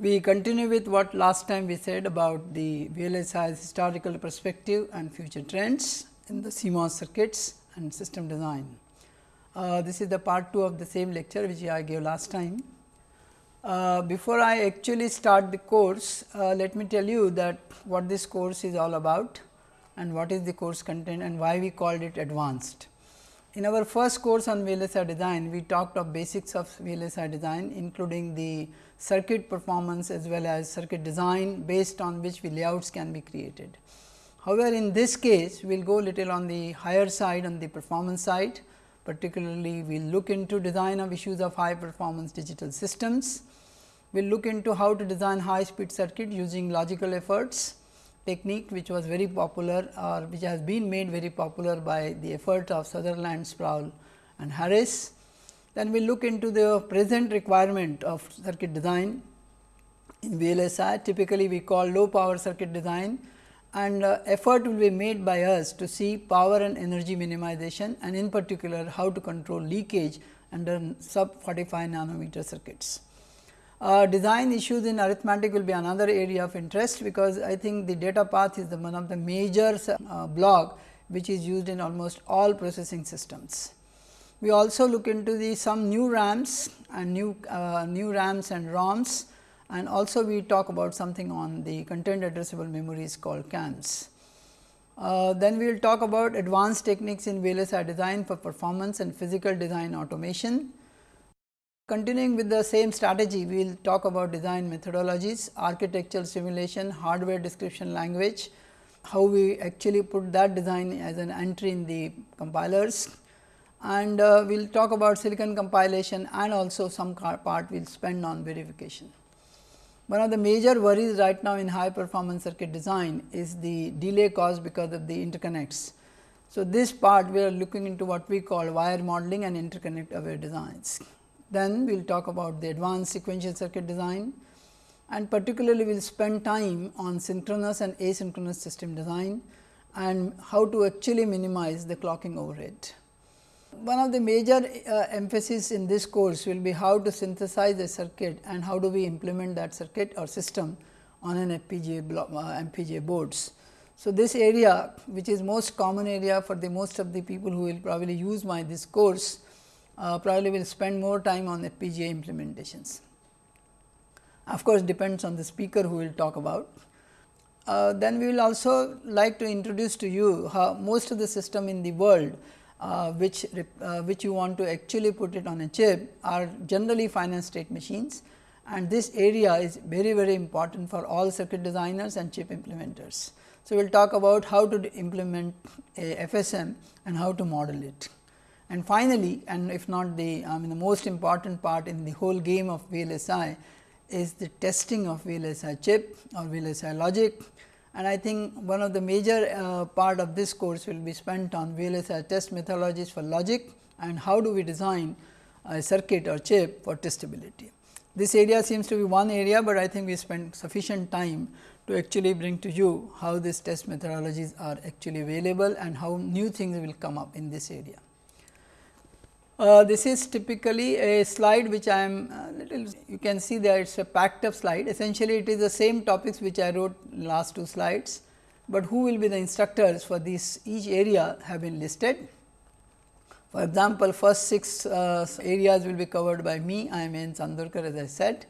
We continue with what last time we said about the VLSI's historical perspective and future trends in the CMOS circuits and system design. Uh, this is the part 2 of the same lecture which I gave last time. Uh, before I actually start the course, uh, let me tell you that what this course is all about and what is the course content and why we called it advanced. In our first course on VLSI design, we talked of basics of VLSI design including the circuit performance as well as circuit design based on which layouts can be created. However, in this case we will go little on the higher side on the performance side particularly we will look into design of issues of high performance digital systems. We will look into how to design high speed circuit using logical efforts technique which was very popular or which has been made very popular by the effort of Sutherland, Sproull and Harris. Then we look into the present requirement of circuit design in VLSI typically we call low power circuit design and uh, effort will be made by us to see power and energy minimization and in particular how to control leakage under sub 45 nanometer circuits. Uh, design issues in arithmetic will be another area of interest, because I think the data path is the one of the major uh, block which is used in almost all processing systems. We also look into the some new RAMs and new uh, new RAMs and ROMs and also we talk about something on the content addressable memories called CAMs. Uh, then we will talk about advanced techniques in VLSI design for performance and physical design automation. Continuing with the same strategy, we will talk about design methodologies, architectural simulation, hardware description language, how we actually put that design as an entry in the compilers and uh, we will talk about silicon compilation and also some part we will spend on verification. One of the major worries right now in high performance circuit design is the delay caused because of the interconnects. So, this part we are looking into what we call wire modeling and interconnect aware designs. Then we will talk about the advanced sequential circuit design and particularly we will spend time on synchronous and asynchronous system design and how to actually minimize the clocking overhead. One of the major uh, emphasis in this course will be how to synthesize a circuit and how do we implement that circuit or system on an FPGA, block, uh, FPGA boards. So, this area which is most common area for the most of the people who will probably use my this course uh, probably will spend more time on FPGA implementations. Of course, depends on the speaker who will talk about. Uh, then we will also like to introduce to you how most of the system in the world uh, which uh, which you want to actually put it on a chip are generally finite state machines and this area is very very important for all circuit designers and chip implementers. So, we will talk about how to implement a FSM and how to model it. And finally, and if not the I mean the most important part in the whole game of VLSI is the testing of VLSI chip or VLSI logic. And I think one of the major uh, part of this course will be spent on VLSI test methodologies for logic and how do we design a circuit or chip for testability. This area seems to be one area, but I think we spent sufficient time to actually bring to you how these test methodologies are actually available and how new things will come up in this area. Uh, this is typically a slide which I am uh, little you can see that it is a packed up slide essentially it is the same topics which I wrote last two slides, but who will be the instructors for this each area have been listed. For example, first six uh, areas will be covered by me I am N Chandorkar as I said.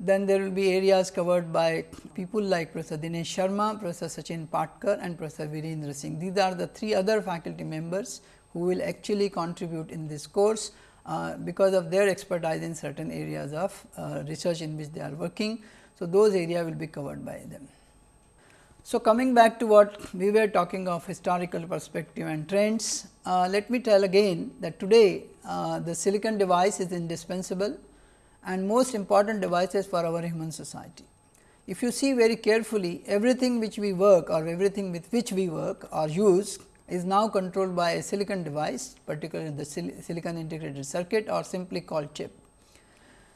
Then there will be areas covered by people like Professor Dinesh Sharma, Professor Sachin Patkar and Professor Virendra Singh. These are the three other faculty members who will actually contribute in this course uh, because of their expertise in certain areas of uh, research in which they are working. So, those area will be covered by them. So, coming back to what we were talking of historical perspective and trends, uh, let me tell again that today uh, the silicon device is indispensable and most important devices for our human society. If you see very carefully everything which we work or everything with which we work or use is now controlled by a silicon device particularly the sil silicon integrated circuit or simply called chip.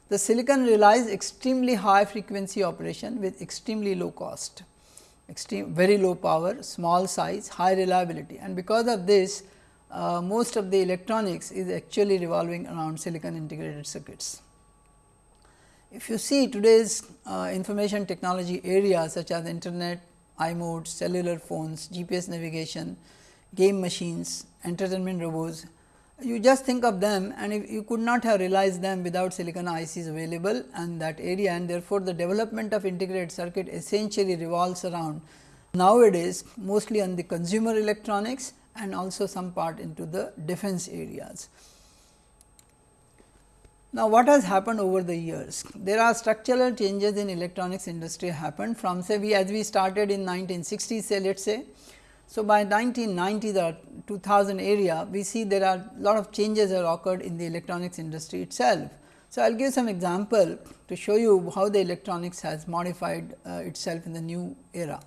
The silicon relies extremely high frequency operation with extremely low cost, extreme very low power, small size, high reliability and because of this uh, most of the electronics is actually revolving around silicon integrated circuits. If you see today's uh, information technology areas such as internet, iModes, cellular phones, GPS navigation, game machines, entertainment robots, you just think of them and if you could not have realized them without silicon ICs available and that area and therefore, the development of integrated circuit essentially revolves around nowadays mostly on the consumer electronics and also some part into the defense areas. Now, what has happened over the years? There are structural changes in electronics industry happened from say we as we started in 1960 say let us say so, by 1990 the 2000 area we see there are lot of changes have occurred in the electronics industry itself. So, I will give some example to show you how the electronics has modified uh, itself in the new era.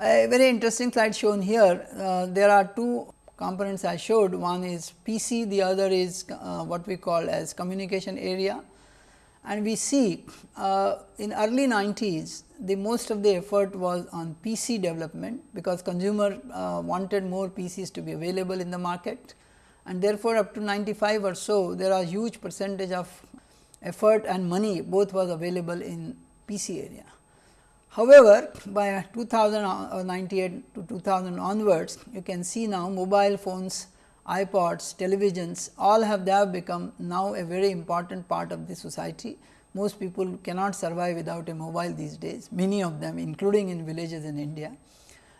A very interesting slide shown here, uh, there are two components I showed, one is PC, the other is uh, what we call as communication area. And we see uh, in early 90s the most of the effort was on PC development, because consumer uh, wanted more PCs to be available in the market and therefore, up to 95 or so there are huge percentage of effort and money both was available in PC area. However, by 2098 to 2000 onwards you can see now mobile phones, iPods, televisions all have they have become now a very important part of the society most people cannot survive without a mobile these days, many of them including in villages in India.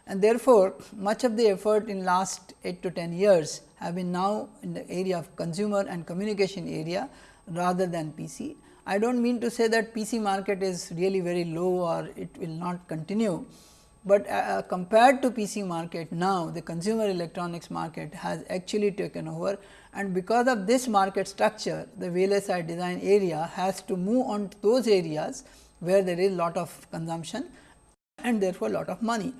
And therefore, much of the effort in last 8 to 10 years have been now in the area of consumer and communication area rather than PC. I do not mean to say that PC market is really very low or it will not continue, but uh, uh compared to PC market now the consumer electronics market has actually taken over and because of this market structure the VLSI design area has to move on to those areas where there is lot of consumption and therefore, lot of money.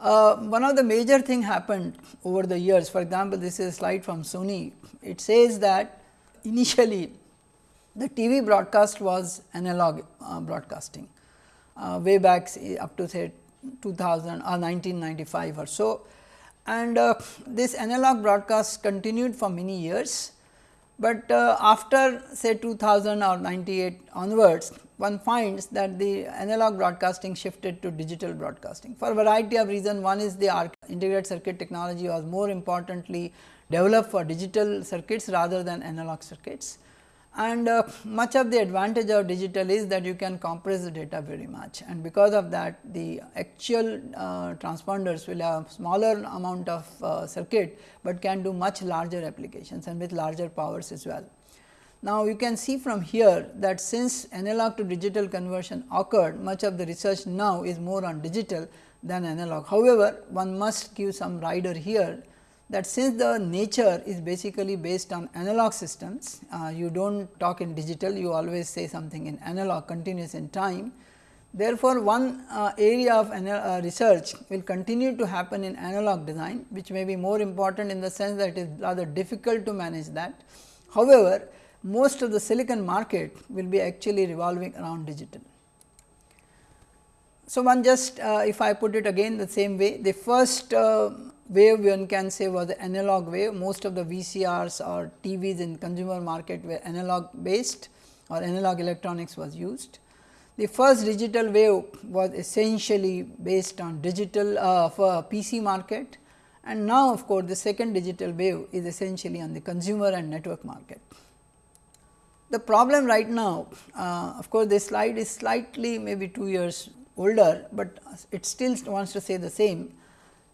Uh, one of the major thing happened over the years for example, this is a slide from Sony. It says that initially the TV broadcast was analog uh, broadcasting uh, way back up to say 2000 or 1995 or so. And uh, this analog broadcast continued for many years, but uh, after say 2000 or 98 onwards one finds that the analog broadcasting shifted to digital broadcasting for a variety of reasons. One is the integrated circuit technology was more importantly developed for digital circuits rather than analog circuits and uh, much of the advantage of digital is that you can compress the data very much and because of that the actual uh, transponders will have smaller amount of uh, circuit, but can do much larger applications and with larger powers as well. Now, you can see from here that since analog to digital conversion occurred much of the research now is more on digital than analog. However, one must give some rider here that since the nature is basically based on analog systems, uh, you do not talk in digital, you always say something in analog continuous in time. Therefore, one uh, area of uh, research will continue to happen in analog design, which may be more important in the sense that it is rather difficult to manage that. However, most of the silicon market will be actually revolving around digital. So, one just uh, if I put it again the same way, the first uh, wave one can say was the analog wave. Most of the VCRs or TVs in consumer market were analog based or analog electronics was used. The first digital wave was essentially based on digital uh, for PC market and now of course, the second digital wave is essentially on the consumer and network market. The problem right now, uh, of course, this slide is slightly maybe 2 years older, but it still wants to say the same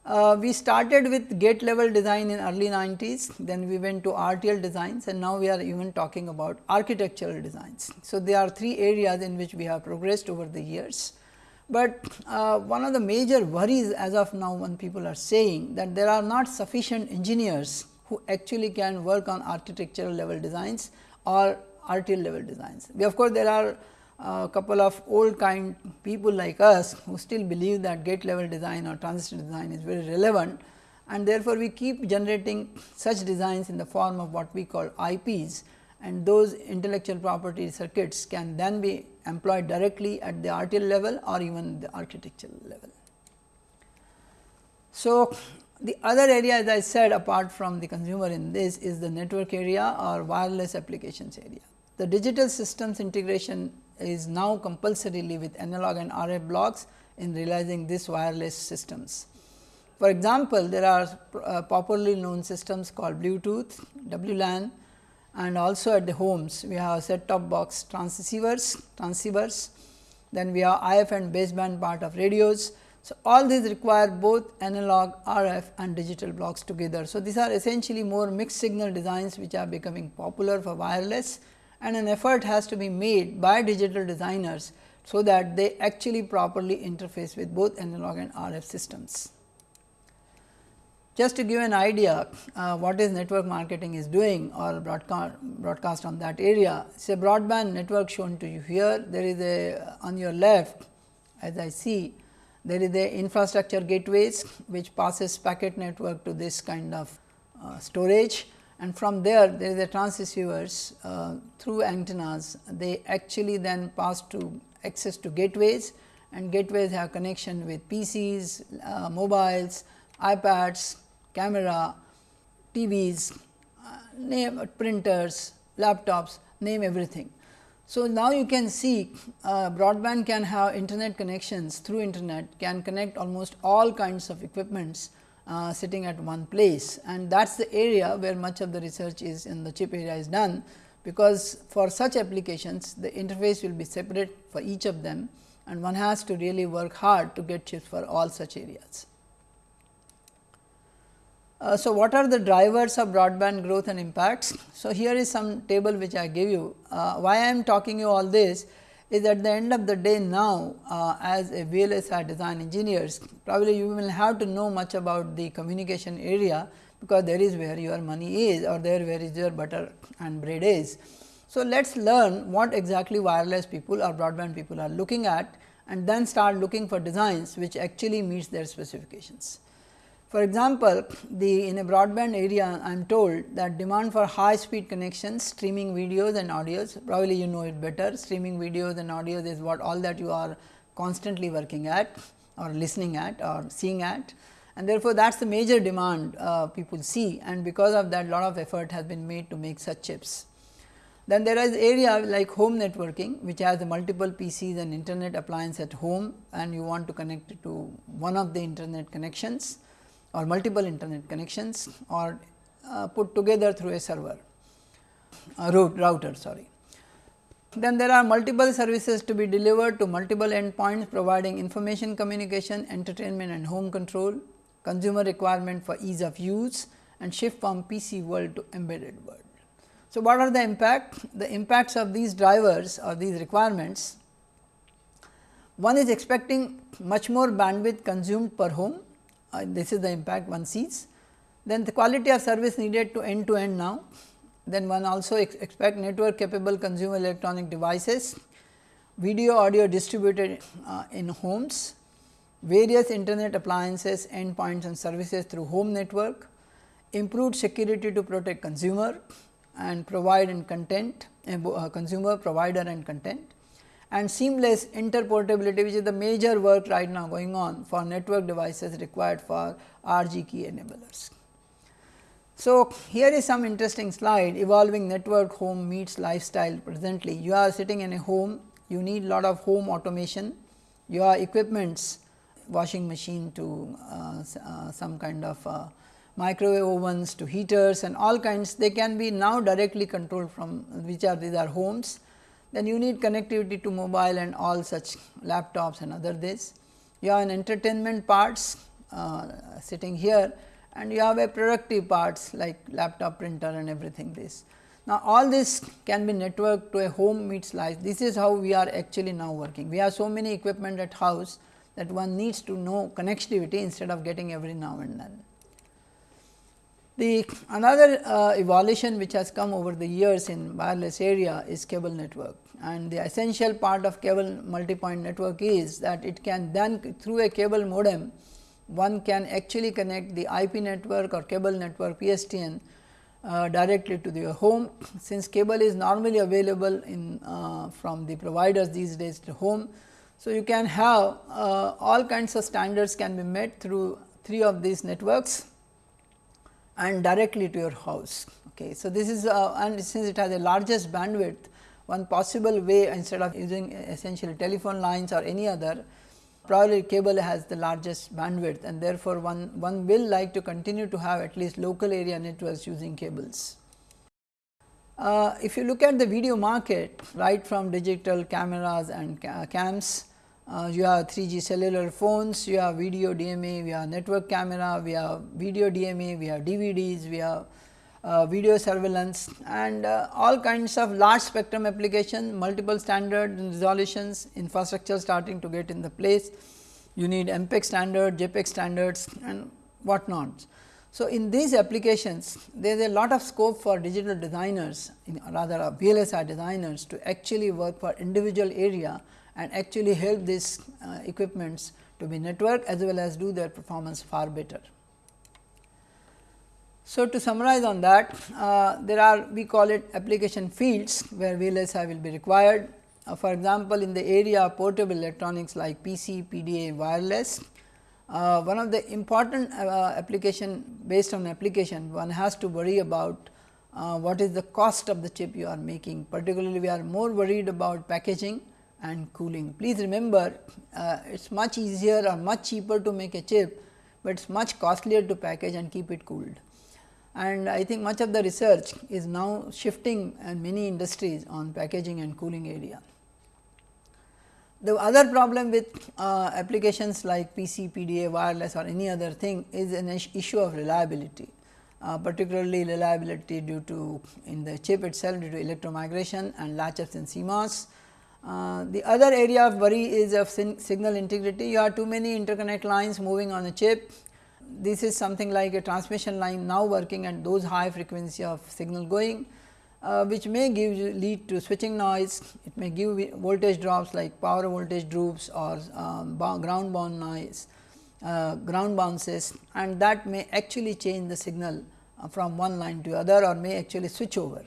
uh, we started with gate level design in early 90s, then we went to RTL designs and now we are even talking about architectural designs. So, there are three areas in which we have progressed over the years. But uh, one of the major worries as of now when people are saying that there are not sufficient engineers who actually can work on architectural level designs or RTL level designs. We of course, there are a couple of old kind people like us who still believe that gate level design or transistor design is very relevant and therefore, we keep generating such designs in the form of what we call IPs and those intellectual property circuits can then be employed directly at the RTL level or even the architectural level. So, The other area as I said apart from the consumer in this is the network area or wireless applications area. The digital systems integration is now compulsorily with analog and RF blocks in realizing these wireless systems. For example, there are uh, popularly known systems called Bluetooth, WLAN and also at the homes we have set top box transceivers, transceivers, then we have IF and baseband part of radios so, all these require both analog RF and digital blocks together. So, these are essentially more mixed signal designs which are becoming popular for wireless and an effort has to be made by digital designers. So, that they actually properly interface with both analog and RF systems. Just to give an idea uh, what is network marketing is doing or broadcast, broadcast on that area. It is a broadband network shown to you here. There is a on your left as I see there is a infrastructure gateways which passes packet network to this kind of uh, storage and from there there is a transceivers uh, through antennas they actually then pass to access to gateways and gateways have connection with PCs, uh, mobiles, iPads, camera, TVs, uh, name printers, laptops, name everything. So, now you can see uh, broadband can have internet connections through internet can connect almost all kinds of equipments uh, sitting at one place and that is the area where much of the research is in the chip area is done because for such applications the interface will be separate for each of them and one has to really work hard to get chips for all such areas. Uh, so, what are the drivers of broadband growth and impacts? So, here is some table which I give you. Uh, why I am talking you all this is at the end of the day now uh, as a VLSI design engineers probably you will have to know much about the communication area because there is where your money is or there where is your butter and bread is. So, let us learn what exactly wireless people or broadband people are looking at and then start looking for designs which actually meets their specifications. For example, the in a broadband area I am told that demand for high speed connections streaming videos and audios probably you know it better. Streaming videos and audios is what all that you are constantly working at or listening at or seeing at. And therefore, that is the major demand uh, people see. And because of that lot of effort has been made to make such chips. Then there is area like home networking which has multiple PCs and internet appliance at home and you want to connect it to one of the internet connections or multiple internet connections or uh, put together through a server root, router sorry. Then there are multiple services to be delivered to multiple endpoints providing information communication, entertainment and home control, consumer requirement for ease of use and shift from PC world to embedded world. So, what are the impact? The impacts of these drivers or these requirements, one is expecting much more bandwidth consumed per home uh, this is the impact one sees. Then the quality of service needed to end to end now. Then one also ex expect network capable consumer electronic devices, video audio distributed uh, in homes, various internet appliances, endpoints and services through home network, improved security to protect consumer and provide and content, uh, consumer provider and content and seamless interportability which is the major work right now going on for network devices required for RG key enablers. So, here is some interesting slide evolving network home meets lifestyle presently. You are sitting in a home, you need lot of home automation, your equipments washing machine to uh, uh, some kind of uh, microwave ovens to heaters and all kinds they can be now directly controlled from which are these are homes then you need connectivity to mobile and all such laptops and other this. You have an entertainment parts uh, sitting here and you have a productive parts like laptop printer and everything this. Now, all this can be networked to a home meets life. This is how we are actually now working. We have so many equipment at house that one needs to know connectivity instead of getting every now and then. The another uh, evolution which has come over the years in wireless area is cable network and the essential part of cable multi-point network is that it can then through a cable modem one can actually connect the IP network or cable network PSTN uh, directly to the home since cable is normally available in uh, from the providers these days to home. So, you can have uh, all kinds of standards can be met through three of these networks and directly to your house. Okay. So, this is uh, and since it has the largest bandwidth one possible way instead of using essentially telephone lines or any other probably cable has the largest bandwidth and therefore, one, one will like to continue to have at least local area networks using cables. Uh, if you look at the video market right from digital cameras and ca cams, uh, you have 3G cellular phones, you have video DMA, we have network camera, we have video DMA, we have DVDs, we have uh, video surveillance and uh, all kinds of large spectrum application, multiple standard resolutions, infrastructure starting to get in the place. You need MPEG standard, JPEG standards and what not. So, in these applications there is a lot of scope for digital designers rather VLSI designers to actually work for individual area and actually help these uh, equipments to be network as well as do their performance far better. So, to summarize on that uh, there are we call it application fields where VLSI will be required. Uh, for example, in the area of portable electronics like PC, PDA, wireless, uh, one of the important uh, application based on application one has to worry about uh, what is the cost of the chip you are making particularly we are more worried about packaging and cooling. Please remember uh, it is much easier or much cheaper to make a chip, but it is much costlier to package and keep it cooled and I think much of the research is now shifting in many industries on packaging and cooling area. The other problem with uh, applications like PC, PDA, wireless or any other thing is an issue of reliability, uh, particularly reliability due to in the chip itself due to electromigration and latches in CMOS. Uh, the other area of worry is of signal integrity. You have too many interconnect lines moving on a chip this is something like a transmission line now working at those high frequency of signal going, uh, which may give you lead to switching noise, it may give voltage drops like power voltage drops or um, ground bound noise, uh, ground bounces and that may actually change the signal uh, from one line to other or may actually switch over.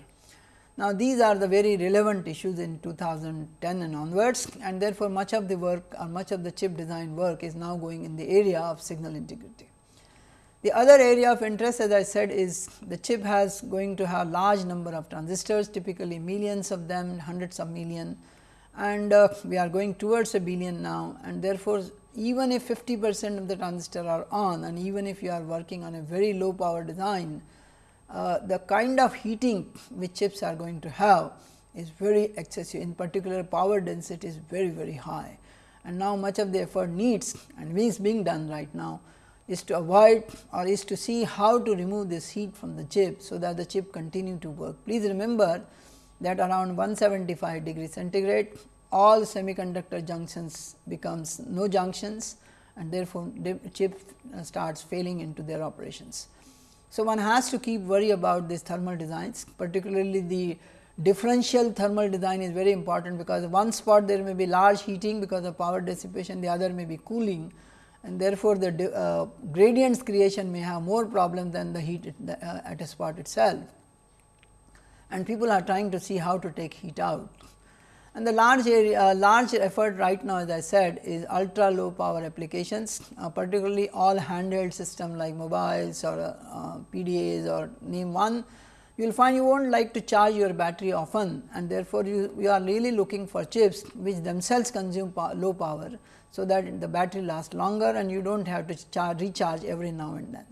Now, these are the very relevant issues in 2010 and onwards and therefore, much of the work or much of the chip design work is now going in the area of signal integrity. The other area of interest as I said is the chip has going to have large number of transistors typically millions of them hundreds of million and uh, we are going towards a billion now and therefore, even if 50 percent of the transistor are on and even if you are working on a very low power design, uh, the kind of heating which chips are going to have is very excessive in particular power density is very very high and now much of the effort needs and is being done right now is to avoid or is to see how to remove this heat from the chip. So, that the chip continue to work. Please remember that around 175 degree centigrade all semiconductor junctions becomes no junctions and therefore, the chip starts failing into their operations. So, one has to keep worry about these thermal designs particularly the differential thermal design is very important because one spot there may be large heating because of power dissipation the other may be cooling and therefore, the uh, gradients creation may have more problem than the heat at, the, uh, at a spot itself and people are trying to see how to take heat out. And the large area, uh, large effort right now as I said is ultra low power applications uh, particularly all handheld system like mobiles or uh, PDAs or name one you will find you will not like to charge your battery often and therefore, you, you are really looking for chips which themselves consume low power so that the battery lasts longer and you do not have to charge, recharge every now and then.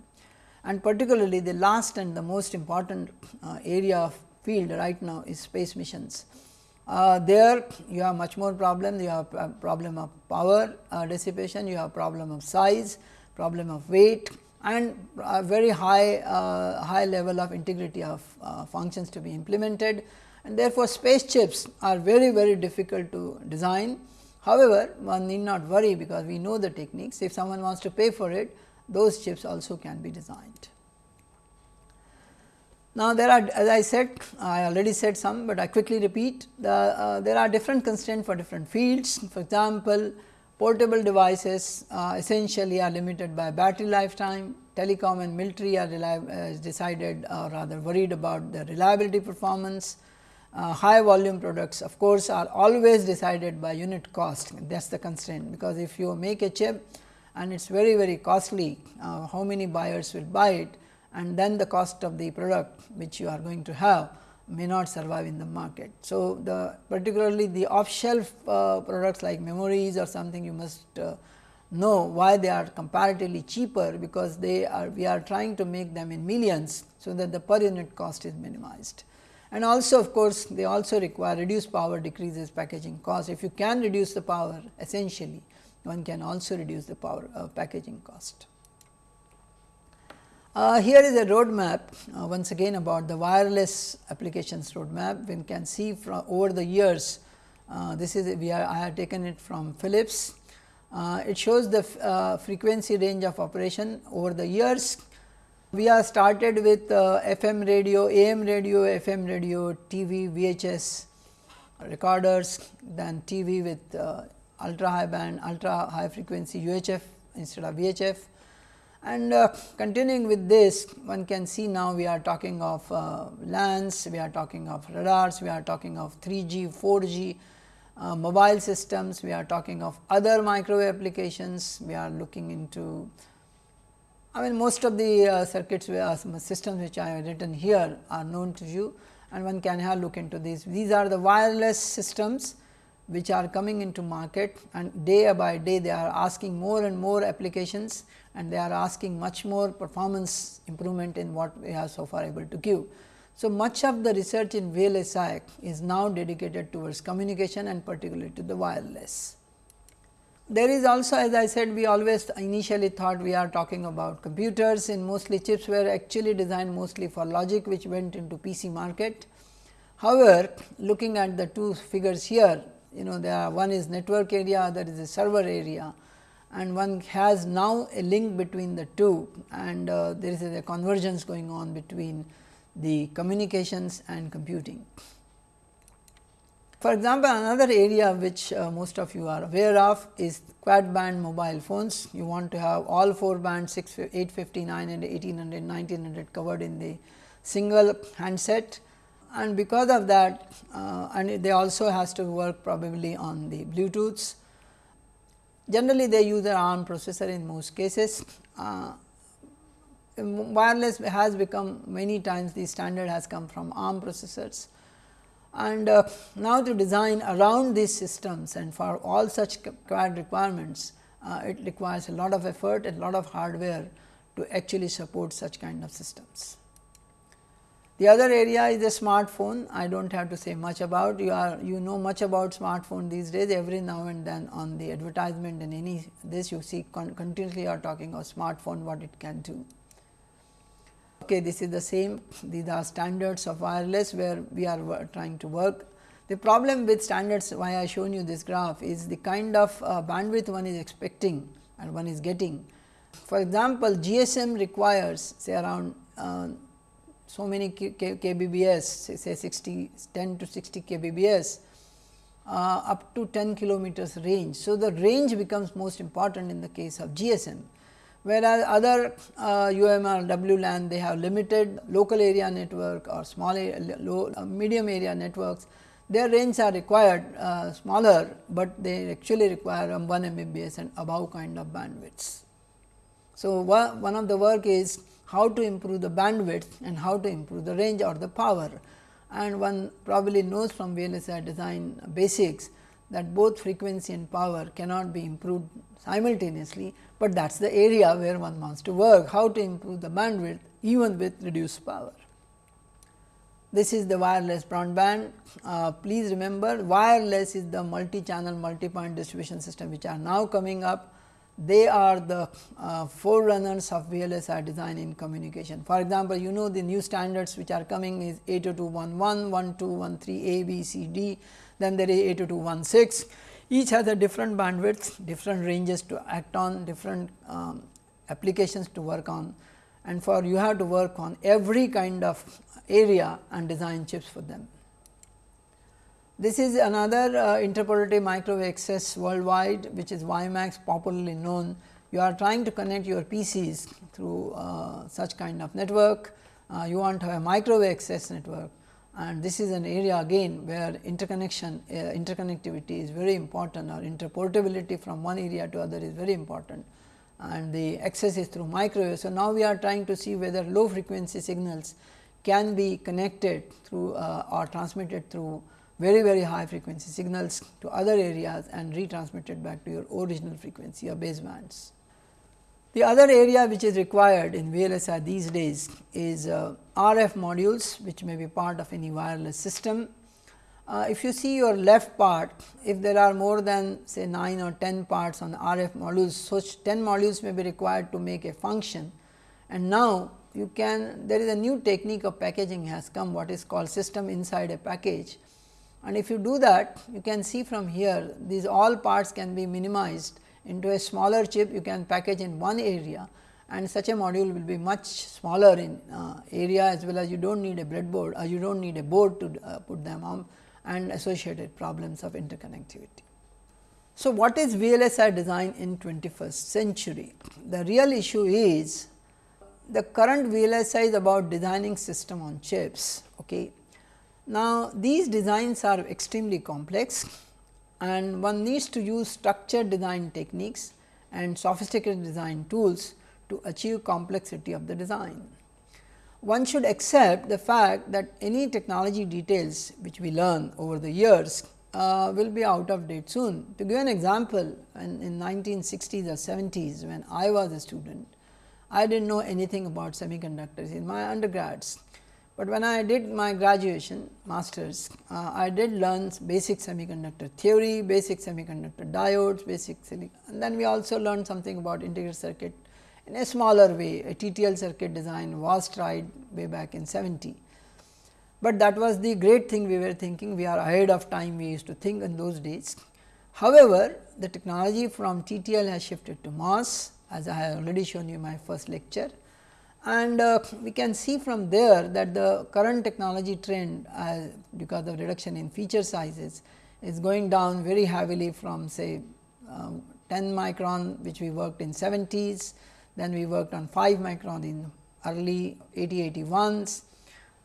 And particularly the last and the most important uh, area of field right now is space missions. Uh, there you have much more problem, you have problem of power uh, dissipation, you have problem of size, problem of weight and a very high, uh, high level of integrity of uh, functions to be implemented. And therefore, space chips are very, very difficult to design However, one need not worry because we know the techniques if someone wants to pay for it those chips also can be designed. Now, there are as I said I already said some, but I quickly repeat the uh, there are different constraints for different fields. For example, portable devices uh, essentially are limited by battery lifetime, telecom and military are uh, decided or rather worried about the reliability performance, uh, high volume products of course, are always decided by unit cost. That is the constraint. Because if you make a chip and it is very very costly uh, how many buyers will buy it and then the cost of the product which you are going to have may not survive in the market. So, the particularly the off shelf uh, products like memories or something you must uh, know why they are comparatively cheaper because they are we are trying to make them in millions. So, that the per unit cost is minimized and also of course, they also require reduced power decreases packaging cost. If you can reduce the power essentially one can also reduce the power uh, packaging cost. Uh, here is a roadmap uh, once again about the wireless applications roadmap. One can see from over the years, uh, this is we are I have taken it from Philips. Uh, it shows the uh, frequency range of operation over the years. We are started with uh, FM radio, AM radio, FM radio, TV, VHS recorders, then TV with ultra high band, ultra high frequency UHF instead of VHF and uh, continuing with this one can see now we are talking of uh, LANs, we are talking of radars, we are talking of 3G, 4G, uh, mobile systems, we are talking of other microwave applications, we are looking into I mean most of the uh, circuits uh, systems which I have written here are known to you and one can have look into these. These are the wireless systems which are coming into market and day by day they are asking more and more applications and they are asking much more performance improvement in what we are so far able to give. So, much of the research in VLSI is now dedicated towards communication and particularly to the wireless. There is also as I said we always initially thought we are talking about computers in mostly chips were actually designed mostly for logic which went into PC market. However, looking at the two figures here you know there are one is network area other is a server area and one has now a link between the two and uh, there is a convergence going on between the communications and computing. For example, another area which uh, most of you are aware of is quad band mobile phones. You want to have all 4 bands 6, 859 and 1800, 1900 covered in the single handset and because of that uh, and they also has to work probably on the Bluetooths Generally, they use an ARM processor in most cases. Uh, wireless has become many times the standard has come from ARM processors. And uh, now to design around these systems and for all such quad requirements, uh, it requires a lot of effort and lot of hardware to actually support such kind of systems. The other area is the smartphone. I do not have to say much about you are you know much about smartphone these days every now and then on the advertisement and any this you see con continuously are talking of smartphone what it can do. Okay, this is the same these are standards of wireless where we are trying to work. The problem with standards why I shown you this graph is the kind of uh, bandwidth one is expecting and one is getting. For example, GSM requires say around uh, so many kbps say 60 10 to 60 kbps uh, up to 10 kilometers range. So, the range becomes most important in the case of GSM, whereas other uh, UMR WLAN they have limited local area network or small area, low, uh, medium area networks their range are required uh, smaller, but they actually require um, 1 Mbps and above kind of bandwidths. So, one of the work is how to improve the bandwidth and how to improve the range or the power. And one probably knows from VLSI design basics that both frequency and power cannot be improved simultaneously, but that is the area where one wants to work how to improve the bandwidth even with reduced power. This is the wireless broadband. Uh, please remember wireless is the multi-channel multi-point distribution system which are now coming up they are the uh, forerunners of VLSI design in communication. For example, you know the new standards which are coming is 802.11, 1213 A, B, C, D, then there is 802.16. Each has a different bandwidth, different ranges to act on, different um, applications to work on and for you have to work on every kind of area and design chips for them. This is another uh, interpolative microwave access worldwide which is WiMAX popularly known. You are trying to connect your PCs through uh, such kind of network. Uh, you want to have a microwave access network and this is an area again where interconnection uh, interconnectivity is very important or interportability from one area to other is very important. and the access is through microwave. So, now we are trying to see whether low frequency signals can be connected through uh, or transmitted through very very high frequency signals to other areas and retransmitted back to your original frequency or basebands. The other area which is required in VLSI these days is uh, RF modules which may be part of any wireless system. Uh, if you see your left part, if there are more than say 9 or 10 parts on RF modules, such 10 modules may be required to make a function. And now, you can there is a new technique of packaging has come what is called system inside a package. And if you do that, you can see from here these all parts can be minimized into a smaller chip you can package in one area and such a module will be much smaller in uh, area as well as you do not need a breadboard or you do not need a board to uh, put them on and associated problems of interconnectivity. So, what is VLSI design in 21st century? The real issue is the current VLSI is about designing system on chips. Okay. Now, these designs are extremely complex and one needs to use structured design techniques and sophisticated design tools to achieve complexity of the design. One should accept the fact that any technology details which we learn over the years uh, will be out of date soon. To give an example, in, in 1960s or 70s when I was a student, I did not know anything about semiconductors in my undergrads. But when I did my graduation masters, uh, I did learn basic semiconductor theory, basic semiconductor diodes, basic and then we also learned something about integrated circuit in a smaller way. A TTL circuit design was tried way back in 70, but that was the great thing we were thinking we are ahead of time we used to think in those days. However, the technology from TTL has shifted to MOS as I have already shown you in my first lecture and uh, we can see from there that the current technology trend uh, because of reduction in feature sizes is going down very heavily from say um, 10 micron which we worked in 70s, then we worked on 5 micron in early 80 81s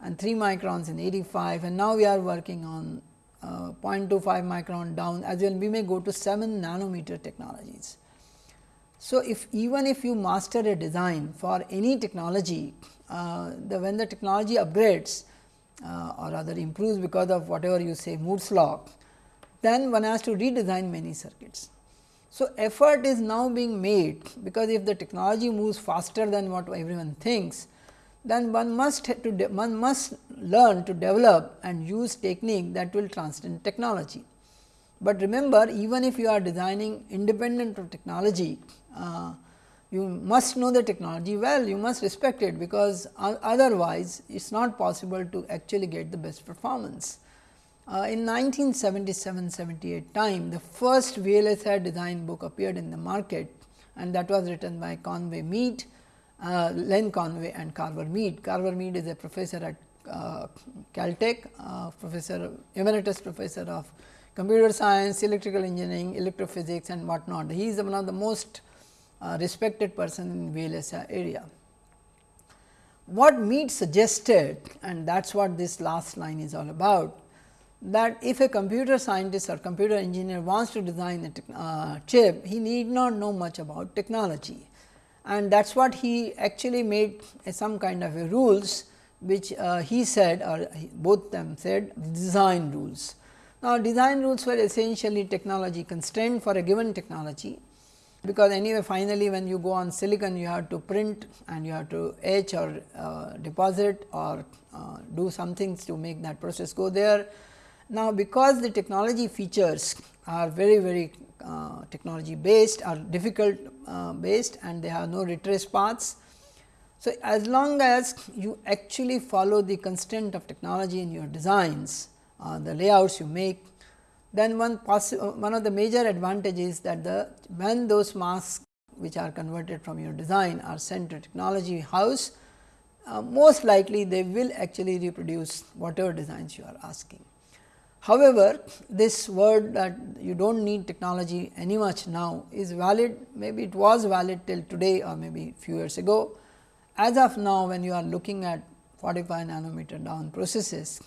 and 3 microns in 85 and now we are working on uh, 0.25 micron down as well we may go to 7 nanometer technologies. So, if even if you master a design for any technology, uh, the when the technology upgrades uh, or rather improves because of whatever you say Moore's law, then one has to redesign many circuits. So, effort is now being made because if the technology moves faster than what everyone thinks, then one must to one must learn to develop and use technique that will transcend technology. But remember even if you are designing independent of technology, you must know the technology well, you must respect it because otherwise it is not possible to actually get the best performance. Uh, in 1977-78 time, the first VLSI design book appeared in the market and that was written by Conway Mead, uh, Lynn Conway and Carver Mead. Carver Mead is a professor at uh, Caltech, uh, professor emeritus professor of computer science, electrical engineering, electrophysics and whatnot. He is one of the most respected person in VLSI area. What Mead suggested and that is what this last line is all about that if a computer scientist or computer engineer wants to design a uh, chip, he need not know much about technology. And that is what he actually made some kind of rules, which uh, he said or both them said design rules. Now, design rules were essentially technology constraint for a given technology because anyway finally when you go on silicon you have to print and you have to etch or uh, deposit or uh, do some things to make that process go there. Now, because the technology features are very very uh, technology based or difficult uh, based and they have no retrace paths. So, as long as you actually follow the constraint of technology in your designs, uh, the layouts you make then one one of the major advantages that the when those masks which are converted from your design are sent to technology house, uh, most likely they will actually reproduce whatever designs you are asking. However, this word that you do not need technology any much now is valid maybe it was valid till today or maybe few years ago. As of now when you are looking at 45 nanometer down processes,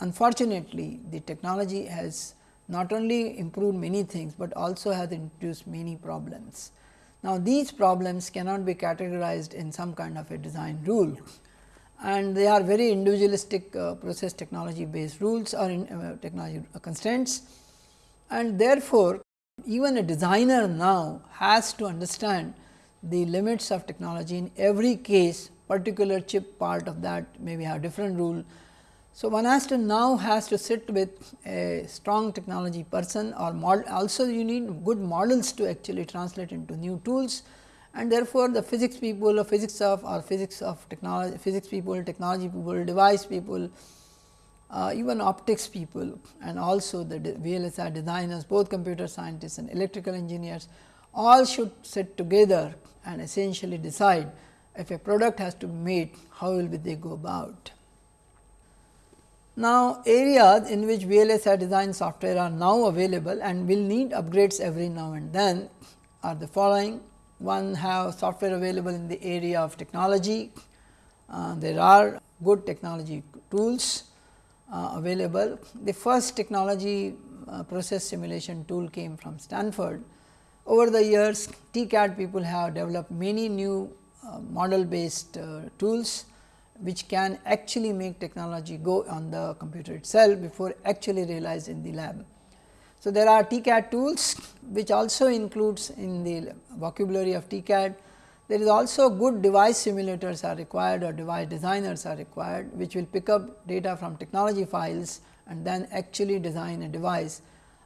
unfortunately, the technology has not only improved many things, but also has introduced many problems. Now, these problems cannot be categorized in some kind of a design rule and they are very individualistic uh, process technology based rules or in uh, technology constraints and therefore, even a designer now has to understand the limits of technology in every case particular chip part of that maybe have different rule. So, one has to now has to sit with a strong technology person or model also you need good models to actually translate into new tools and therefore, the physics people or physics of or physics of technology physics people, technology people, device people, uh, even optics people and also the VLSI designers both computer scientists and electrical engineers all should sit together and essentially decide if a product has to be made how will they go about. Now, areas in which VLSI design software are now available and will need upgrades every now and then are the following. One have software available in the area of technology. Uh, there are good technology tools uh, available. The first technology uh, process simulation tool came from Stanford. Over the years, TCAD people have developed many new uh, model based uh, tools which can actually make technology go on the computer itself before actually realized in the lab. So, there are TCAD tools which also includes in the vocabulary of TCAD. There is also good device simulators are required or device designers are required which will pick up data from technology files and then actually design a device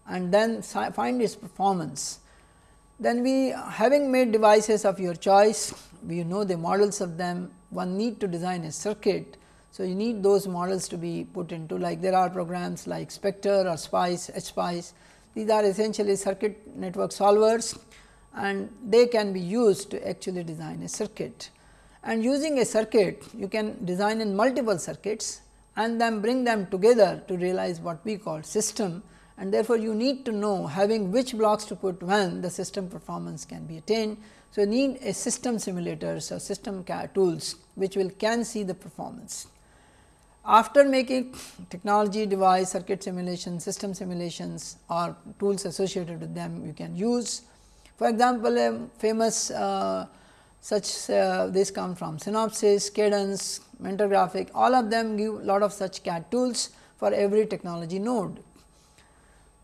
and then find its performance. Then we having made devices of your choice, we know the models of them one need to design a circuit. So, you need those models to be put into like there are programs like Spectre or Spice, HSpice. These are essentially circuit network solvers and they can be used to actually design a circuit. And using a circuit, you can design in multiple circuits and then bring them together to realize what we call system and therefore, you need to know having which blocks to put when the system performance can be attained. So, you need a system simulators or system tools which will can see the performance. After making technology device circuit simulation, system simulations or tools associated with them you can use. For example, a famous uh, such uh, this come from Synopsys, Cadence, Mentor Graphic all of them give lot of such CAD tools for every technology node.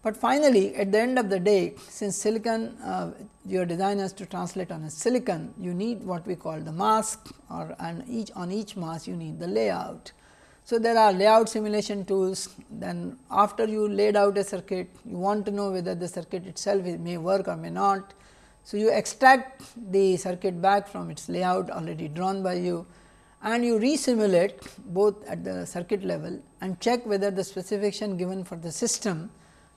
But finally, at the end of the day since silicon uh, your design has to translate on a silicon you need what we call the mask or and each on each mask you need the layout. So, there are layout simulation tools then after you laid out a circuit you want to know whether the circuit itself may work or may not. So, you extract the circuit back from its layout already drawn by you and you resimulate both at the circuit level and check whether the specification given for the system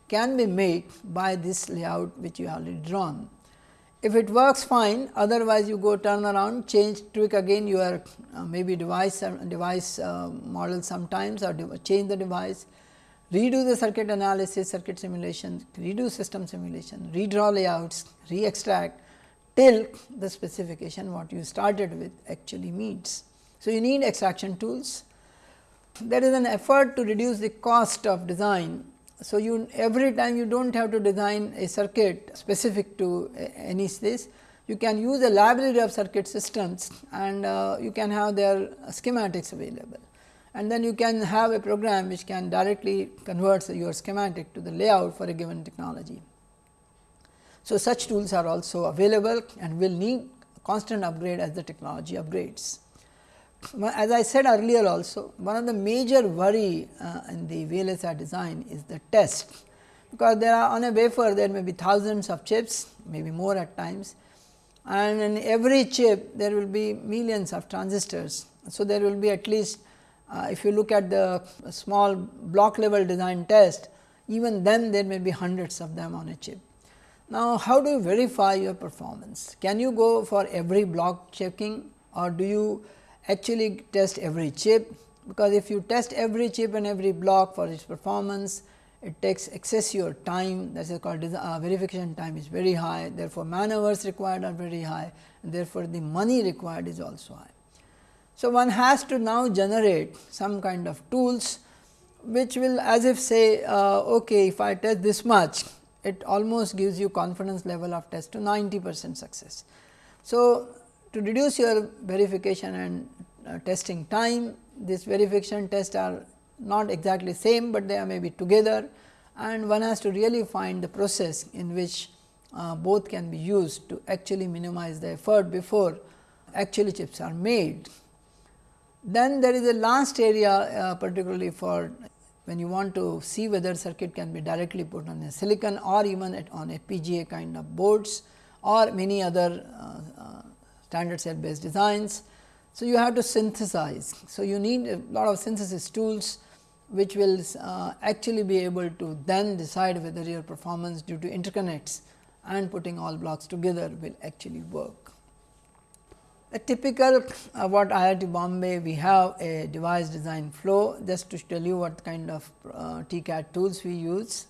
can be made by this layout which you have already drawn. If it works fine otherwise you go turn around change tweak again your uh, maybe device uh, device uh, model sometimes or change the device redo the circuit analysis circuit simulation redo system simulation redraw layouts re-extract till the specification what you started with actually meets. So, you need extraction tools. There is an effort to reduce the cost of design so, you every time you do not have to design a circuit specific to any this, you can use a library of circuit systems and uh, you can have their schematics available. And then you can have a program which can directly convert your schematic to the layout for a given technology. So, such tools are also available and will need constant upgrade as the technology upgrades as I said earlier also one of the major worry uh, in the VLSI design is the test, because there are on a wafer there may be thousands of chips maybe more at times and in every chip there will be millions of transistors. So, there will be at least uh, if you look at the small block level design test even then there may be hundreds of them on a chip. Now, how do you verify your performance? Can you go for every block checking or do you actually test every chip, because if you test every chip and every block for its performance, it takes excessive time that is called uh, verification time is very high, therefore, man hours required are very high and therefore, the money required is also high. So, one has to now generate some kind of tools which will as if say uh, okay if I test this much it almost gives you confidence level of test to 90 percent success. So, to reduce your verification and testing time, this verification tests are not exactly same, but they are maybe together and one has to really find the process in which uh, both can be used to actually minimize the effort before actually chips are made. Then there is a last area uh, particularly for when you want to see whether circuit can be directly put on a silicon or even on PGA kind of boards or many other uh, uh, standard cell based designs. So, you have to synthesize. So, you need a lot of synthesis tools which will uh, actually be able to then decide whether your performance due to interconnects and putting all blocks together will actually work. A typical uh, what IIT Bombay we have a device design flow just to tell you what kind of uh, TCAD tools we use.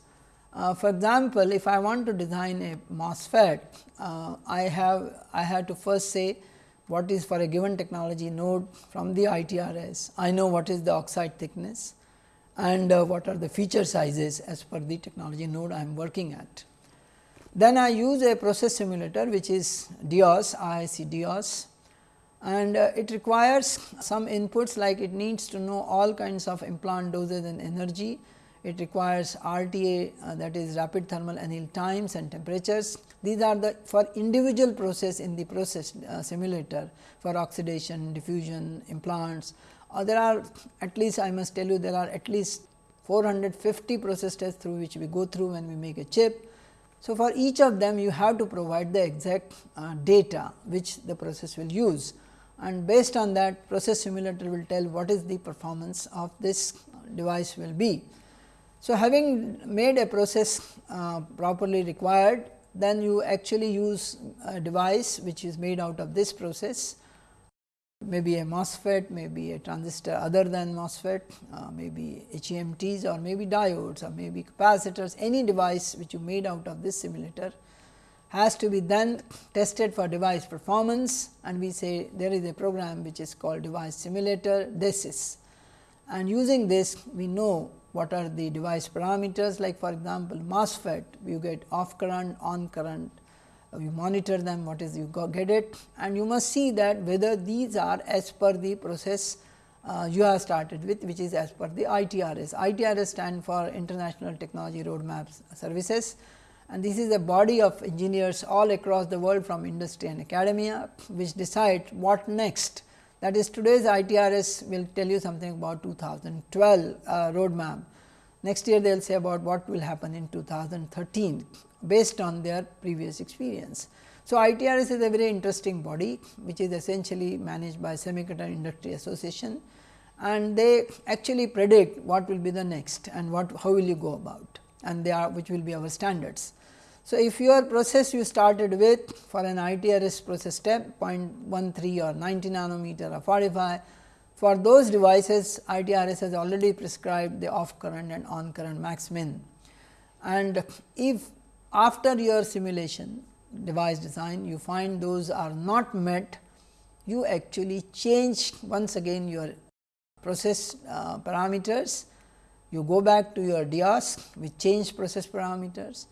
Uh, for example, if I want to design a MOSFET, uh, I have I have to first say what is for a given technology node from the ITRS. I know what is the oxide thickness and uh, what are the feature sizes as per the technology node I am working at. Then I use a process simulator which is DIOS, IIC DOS and uh, it requires some inputs like it needs to know all kinds of implant doses and energy. It requires RTA uh, that is rapid thermal anneal times and temperatures. These are the for individual process in the process uh, simulator for oxidation, diffusion, implants. Uh, there are at least I must tell you there are at least 450 process tests through which we go through when we make a chip so, for each of them you have to provide the exact uh, data which the process will use and based on that process simulator will tell what is the performance of this device will be. So, having made a process uh, properly required then you actually use a device which is made out of this process. Maybe a MOSFET, maybe a transistor other than MOSFET, uh, maybe HEMTs or maybe diodes or maybe capacitors, any device which you made out of this simulator has to be then tested for device performance. And we say there is a program which is called device simulator DESSIS. And using this we know what are the device parameters? Like for example, MOSFET you get off current, on current, you monitor them what is you get it. And you must see that whether these are as per the process uh, you have started with which is as per the ITRS. ITRS stand for International Technology Roadmaps Services. And this is a body of engineers all across the world from industry and academia which decide what next that is today's ITRS will tell you something about 2012 uh, roadmap. Next year they will say about what will happen in 2013 based on their previous experience. So, ITRS is a very interesting body which is essentially managed by Semiconductor Industry Association and they actually predict what will be the next and what how will you go about and they are which will be our standards. So, if your process you started with for an ITRS process step 0.13 or 90 nanometer or 45 for those devices ITRS has already prescribed the off current and on current max min. And if after your simulation device design you find those are not met, you actually change once again your process uh, parameters, you go back to your DIOS which change process parameters,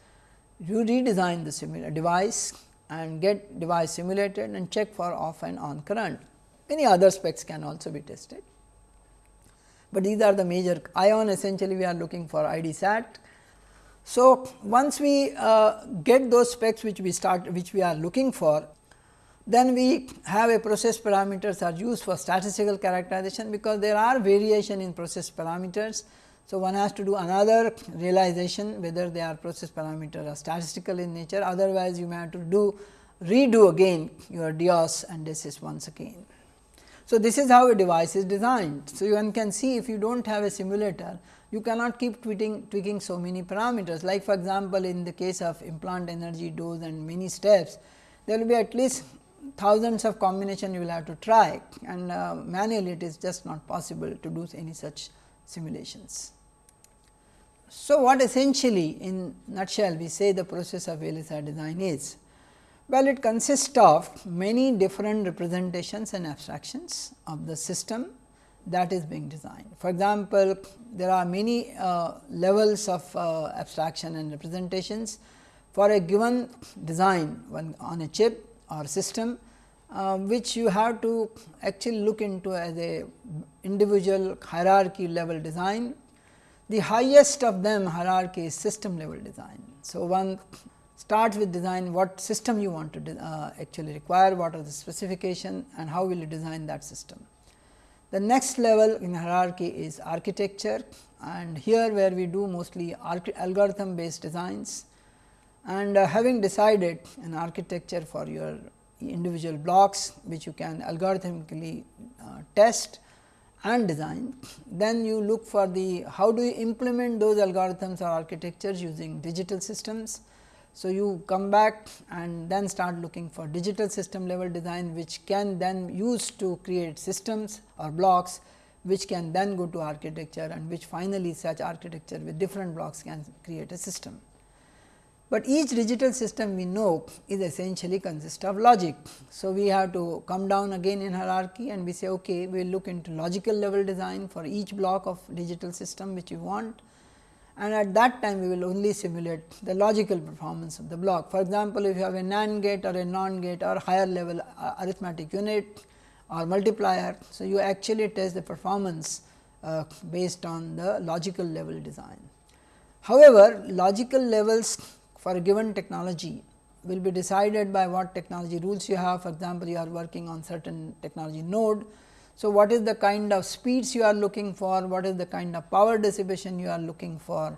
you redesign the device and get device simulated and check for off and on current. Many other specs can also be tested, but these are the major ion essentially we are looking for ID SAT so, once we uh, get those specs which we start which we are looking for, then we have a process parameters are used for statistical characterization, because there are variation in process parameters. So, one has to do another realization whether they are process parameters are statistical in nature, otherwise you may have to do redo again your DIOS and DESSIS once again. So, this is how a device is designed. So, one can see if you do not have a simulator, you cannot keep tweaking, tweaking so many parameters. Like for example, in the case of implant energy dose and many steps, there will be at least thousands of combination you will have to try and uh, manually it is just not possible to do any such simulations. So, what essentially in nutshell we say the process of VLSI design is? Well, it consists of many different representations and abstractions of the system that is being designed. For example, there are many uh, levels of uh, abstraction and representations for a given design on a chip or system. Uh, which you have to actually look into as a individual hierarchy level design. The highest of them hierarchy is system level design. So, one starts with design what system you want to uh, actually require, what are the specification and how will you design that system. The next level in hierarchy is architecture and here where we do mostly algorithm based designs and uh, having decided an architecture for your individual blocks which you can algorithmically uh, test and design. Then you look for the how do you implement those algorithms or architectures using digital systems. So, you come back and then start looking for digital system level design which can then use to create systems or blocks which can then go to architecture and which finally such architecture with different blocks can create a system. But each digital system we know is essentially consist of logic. So, we have to come down again in hierarchy and we say okay, we will look into logical level design for each block of digital system which we want and at that time we will only simulate the logical performance of the block. For example, if you have a NAND gate or a NOR gate or higher level uh, arithmetic unit or multiplier. So, you actually test the performance uh, based on the logical level design. However, logical levels for a given technology will be decided by what technology rules you have. For example, you are working on certain technology node. So, what is the kind of speeds you are looking for, what is the kind of power dissipation you are looking for,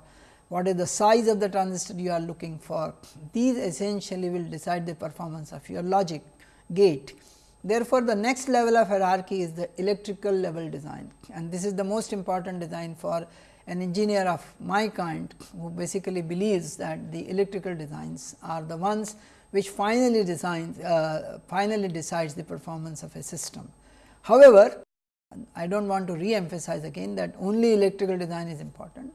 what is the size of the transistor you are looking for. These essentially will decide the performance of your logic gate. Therefore, the next level of hierarchy is the electrical level design and this is the most important design for an engineer of my kind who basically believes that the electrical designs are the ones which finally designs uh, finally decides the performance of a system. However, I do not want to re-emphasize again that only electrical design is important.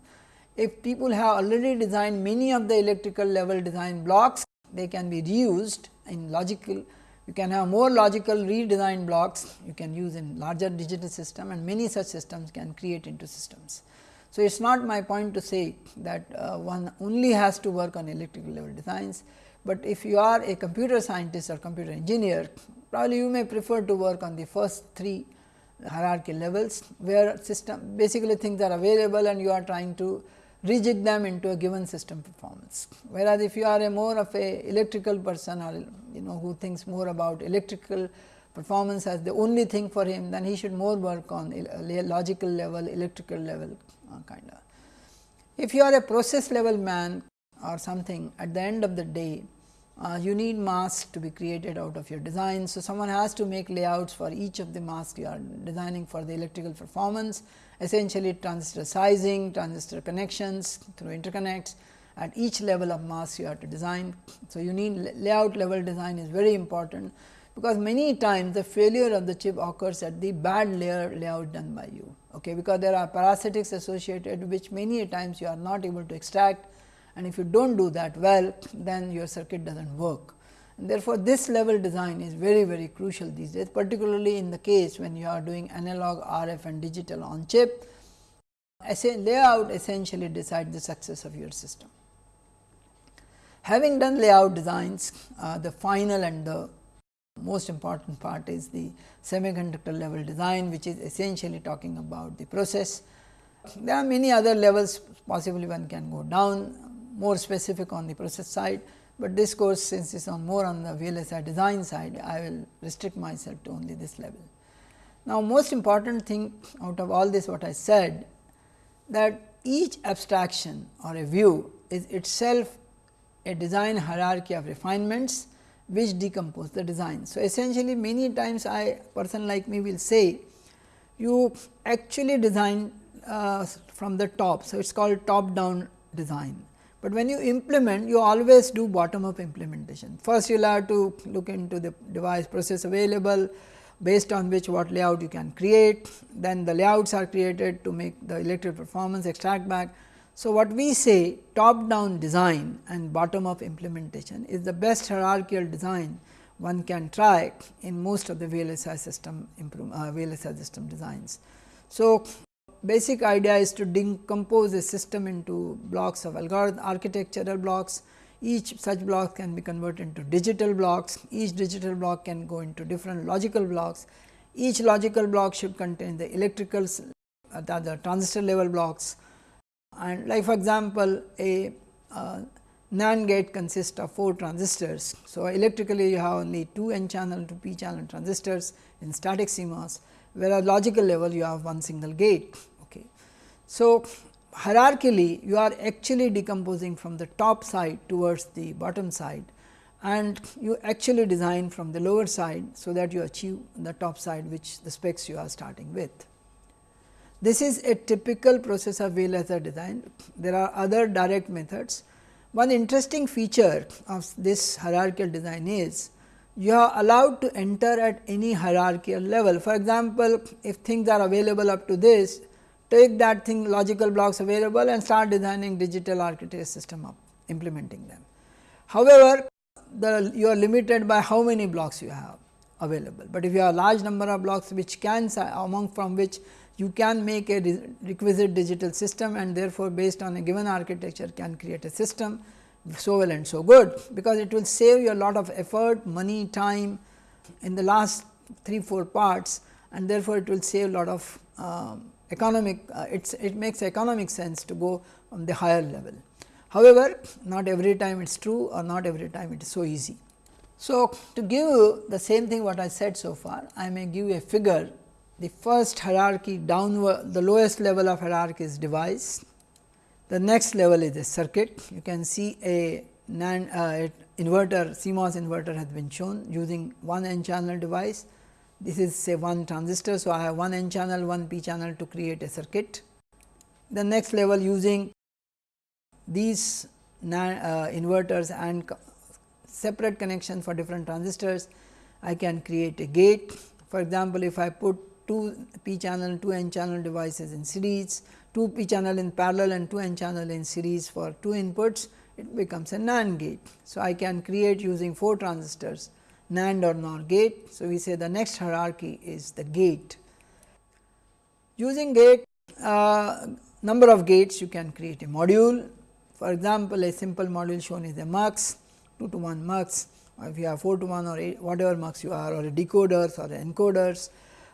If people have already designed many of the electrical level design blocks, they can be reused in logical you can have more logical redesigned blocks you can use in larger digital system and many such systems can create into systems. So, it is not my point to say that uh, one only has to work on electrical level designs, but if you are a computer scientist or computer engineer probably you may prefer to work on the first three hierarchy levels where system basically things are available and you are trying to rejig them into a given system performance. Whereas, if you are a more of a electrical person or you know who thinks more about electrical performance as the only thing for him, then he should more work on logical level, electrical level uh, kind of. If you are a process level man or something at the end of the day, uh, you need masks to be created out of your design. So, someone has to make layouts for each of the masks you are designing for the electrical performance, essentially transistor sizing, transistor connections through interconnects at each level of mask you have to design. So, you need layout level design is very important because many times the failure of the chip occurs at the bad layer layout done by you okay, because there are parasitics associated which many times you are not able to extract and if you do not do that well then your circuit does not work. And therefore, this level design is very very crucial these days particularly in the case when you are doing analog RF and digital on chip layout essentially decides the success of your system. Having done layout designs, uh, the final and the most important part is the semiconductor level design which is essentially talking about the process. There are many other levels possibly one can go down more specific on the process side, but this course since it is on more on the VLSI design side I will restrict myself to only this level. Now, most important thing out of all this what I said that each abstraction or a view is itself a design hierarchy of refinements which decompose the design. So, essentially many times I person like me will say you actually design uh, from the top. So, it is called top down design, but when you implement you always do bottom up implementation. First you will have to look into the device process available based on which what layout you can create, then the layouts are created to make the electric performance extract back so, what we say top down design and bottom up implementation is the best hierarchical design one can try in most of the VLSI system improve, uh, VLSI system designs. So, basic idea is to decompose a system into blocks of algorithm architectural blocks. each such block can be converted into digital blocks, each digital block can go into different logical blocks, each logical block should contain the electrical uh, the, the transistor level blocks and like for example, a uh, NAND gate consists of 4 transistors. So, electrically you have only 2 n channel to p channel transistors in static CMOS, whereas logical level you have one single gate. Okay. So, hierarchically you are actually decomposing from the top side towards the bottom side and you actually design from the lower side. So, that you achieve the top side which the specs you are starting with. This is a typical process of VLSI design. There are other direct methods. One interesting feature of this hierarchical design is you are allowed to enter at any hierarchical level. For example, if things are available up to this, take that thing logical blocks available and start designing digital architecture system up implementing them. However, the you are limited by how many blocks you have available, but if you have a large number of blocks which can among from which you can make a requisite digital system and therefore, based on a given architecture can create a system so well and so good, because it will save you a lot of effort, money, time in the last 3 4 parts and therefore, it will save a lot of um, economic uh, it makes economic sense to go on the higher level. However, not every time it is true or not every time it is so easy. So, to give the same thing what I said so far, I may give a figure the first hierarchy downward the lowest level of hierarchy is device, the next level is a circuit. You can see a NAND uh, inverter CMOS inverter has been shown using one n channel device. This is say one transistor. So, I have one n channel one p channel to create a circuit. The next level using these uh, inverters and separate connection for different transistors, I can create a gate. For example, if I put 2 p channel 2 n channel devices in series, 2 p channel in parallel and 2 n channel in series for 2 inputs, it becomes a NAND gate. So, I can create using 4 transistors NAND or NOR gate. So, we say the next hierarchy is the gate. Using gate uh, number of gates you can create a module for example, a simple module shown is a mux 2 to 1 mux or if you have 4 to 1 or 8, whatever mux you are or a decoders or encoders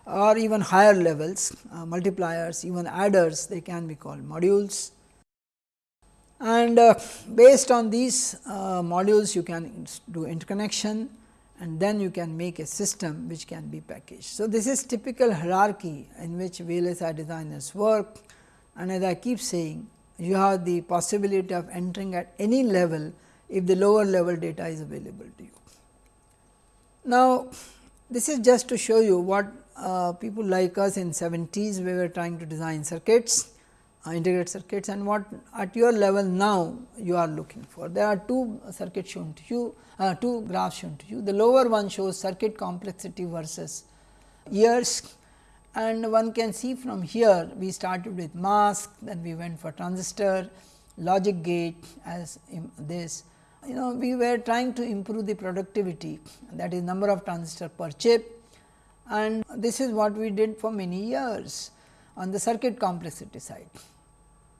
or even higher levels uh, multipliers even adders they can be called modules. And uh, based on these uh, modules you can do interconnection and then you can make a system which can be packaged. So, this is typical hierarchy in which VLSI designers work and as I keep saying you have the possibility of entering at any level if the lower level data is available to you. Now, this is just to show you what uh, people like us in 70s we were trying to design circuits, uh, integrated circuits and what at your level now you are looking for. There are two circuits shown to you, uh, two graphs shown to you. The lower one shows circuit complexity versus years and one can see from here we started with mask, then we went for transistor, logic gate as this. You know we were trying to improve the productivity that is number of transistor per chip and this is what we did for many years on the circuit complexity side.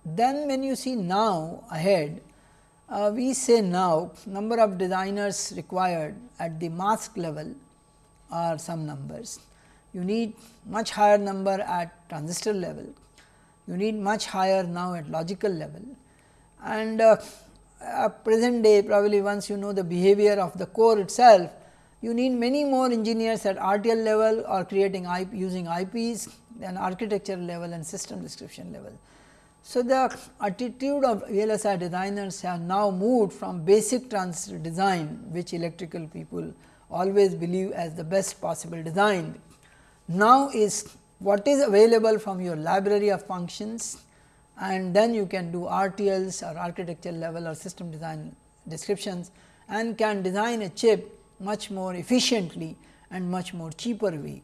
Then when you see now ahead, uh, we say now number of designers required at the mask level are some numbers. You need much higher number at transistor level, you need much higher now at logical level. And uh, present day probably once you know the behavior of the core itself, you need many more engineers at RTL level or creating IP using IPs than architecture level and system description level. So, the attitude of VLSI designers have now moved from basic transistor design which electrical people always believe as the best possible design now is what is available from your library of functions and then you can do RTLs or architecture level or system design descriptions and can design a chip much more efficiently and much more cheaper way.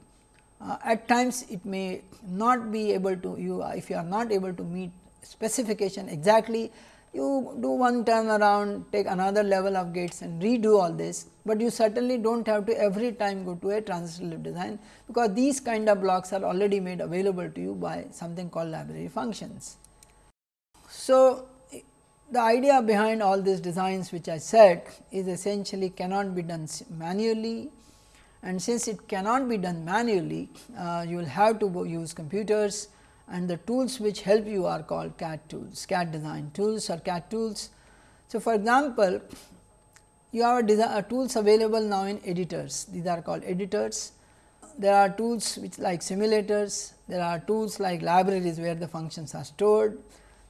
Uh, at times it may not be able to you if you are not able to meet specification exactly you do one turn around take another level of gates and redo all this, but you certainly do not have to every time go to a transistor level design because these kind of blocks are already made available to you by something called library functions. So, the idea behind all these designs which I said is essentially cannot be done manually. And since it cannot be done manually, uh, you will have to use computers. And the tools which help you are called CAD tools, CAD design tools or CAD tools. So, for example, you have a tools available now in editors, these are called editors. There are tools which like simulators, there are tools like libraries where the functions are stored,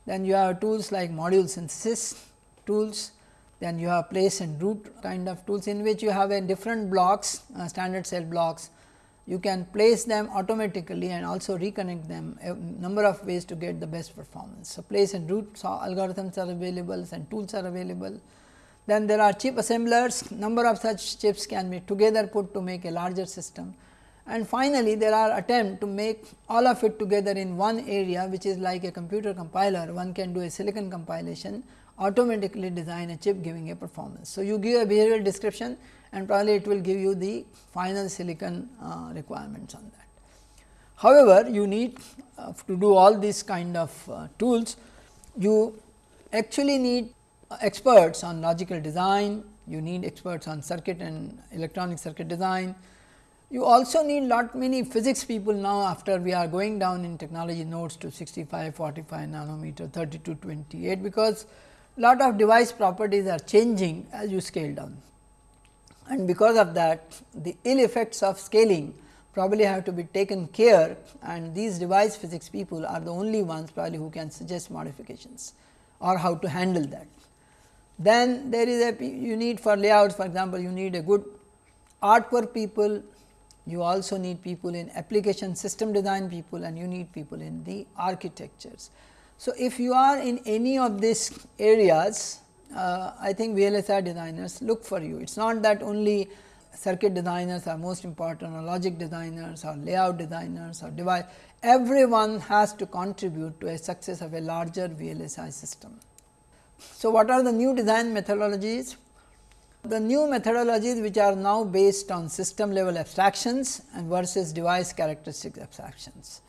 then you have tools like module synthesis tools, then you have place and route kind of tools in which you have a different blocks uh, standard cell blocks. You can place them automatically and also reconnect them a number of ways to get the best performance. So, place and route algorithms are available and tools are available. Then there are chip assemblers, number of such chips can be together put to make a larger system and finally, there are attempts to make all of it together in one area which is like a computer compiler one can do a silicon compilation automatically design a chip giving a performance. So, you give a behavioral description and probably it will give you the final silicon uh, requirements on that. However, you need uh, to do all these kind of uh, tools, you actually need experts on logical design, you need experts on circuit and electronic circuit design, you also need lot many physics people now after we are going down in technology nodes to 65, 45 nanometer, 30 to 28, because lot of device properties are changing as you scale down. And because of that the ill effects of scaling probably have to be taken care and these device physics people are the only ones probably who can suggest modifications or how to handle that. Then there is a you need for layouts for example, you need a good artwork people you also need people in application system design people and you need people in the architectures. So, if you are in any of these areas, uh, I think VLSI designers look for you. It is not that only circuit designers are most important or logic designers or layout designers or device, everyone has to contribute to a success of a larger VLSI system. So, what are the new design methodologies? The new methodologies which are now based on system level abstractions and versus device characteristic abstractions.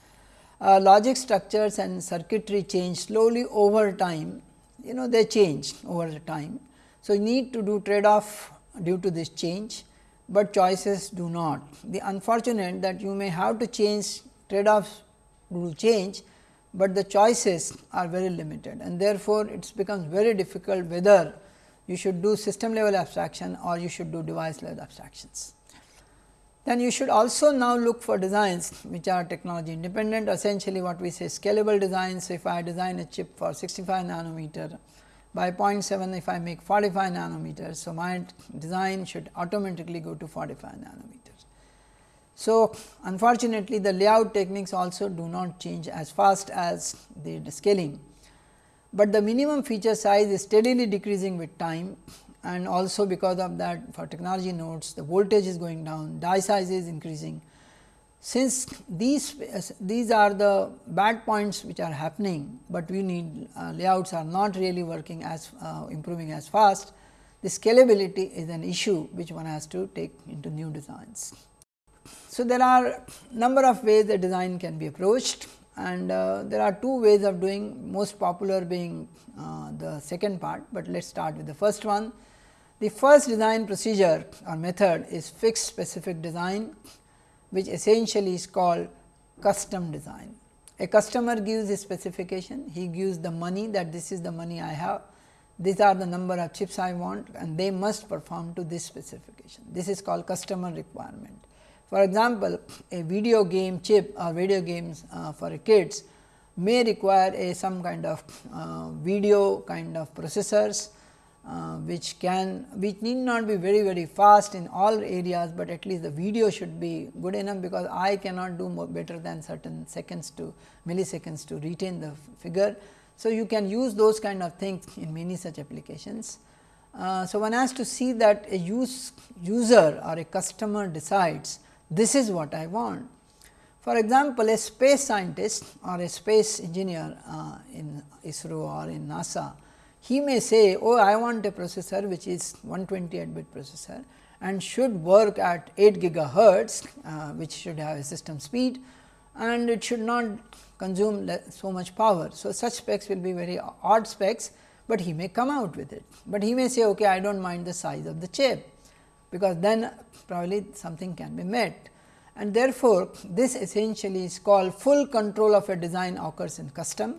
Uh, logic structures and circuitry change slowly over time, you know they change over the time. So, you need to do trade off due to this change, but choices do not. The unfortunate that you may have to change trade offs to change, but the choices are very limited and therefore, it becomes very difficult whether you should do system level abstraction or you should do device level abstractions. Then you should also now look for designs which are technology independent essentially what we say scalable designs. If I design a chip for 65 nanometer by 0.7 if I make 45 nanometers. So, my design should automatically go to 45 nanometers. So, unfortunately, the layout techniques also do not change as fast as the scaling but the minimum feature size is steadily decreasing with time and also because of that for technology nodes the voltage is going down, die size is increasing. Since these these are the bad points which are happening, but we need uh, layouts are not really working as uh, improving as fast, the scalability is an issue which one has to take into new designs. So, there are number of ways the design can be approached and uh, there are two ways of doing most popular being uh, the second part, but let us start with the first one. The first design procedure or method is fixed specific design which essentially is called custom design. A customer gives a specification, he gives the money that this is the money I have, these are the number of chips I want and they must perform to this specification. This is called customer requirement. For example, a video game chip or video games uh, for kids may require a some kind of uh, video kind of processors, uh, which can which need not be very very fast in all areas, but at least the video should be good enough because I cannot do more better than certain seconds to milliseconds to retain the figure. So, you can use those kind of things in many such applications. Uh, so, one has to see that a use user or a customer decides this is what I want. For example, a space scientist or a space engineer uh, in ISRO or in NASA, he may say, oh, I want a processor which is 128 bit processor and should work at 8 gigahertz, uh, which should have a system speed and it should not consume so much power. So, such specs will be very odd specs, but he may come out with it. But he may say okay, I do not mind the size of the chip, because then probably something can be met. And therefore, this essentially is called full control of a design occurs in custom.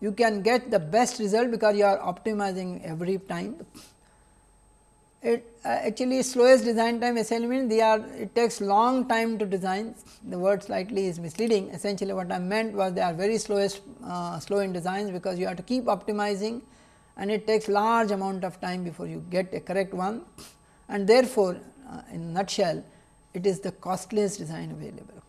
You can get the best result because you are optimizing every time it uh, actually slowest design time essentially means they are it takes long time to design the word slightly is misleading essentially what I meant was they are very slowest uh, slow in designs because you have to keep optimizing and it takes large amount of time before you get a correct one and therefore, uh, in nutshell it is the costliest design available.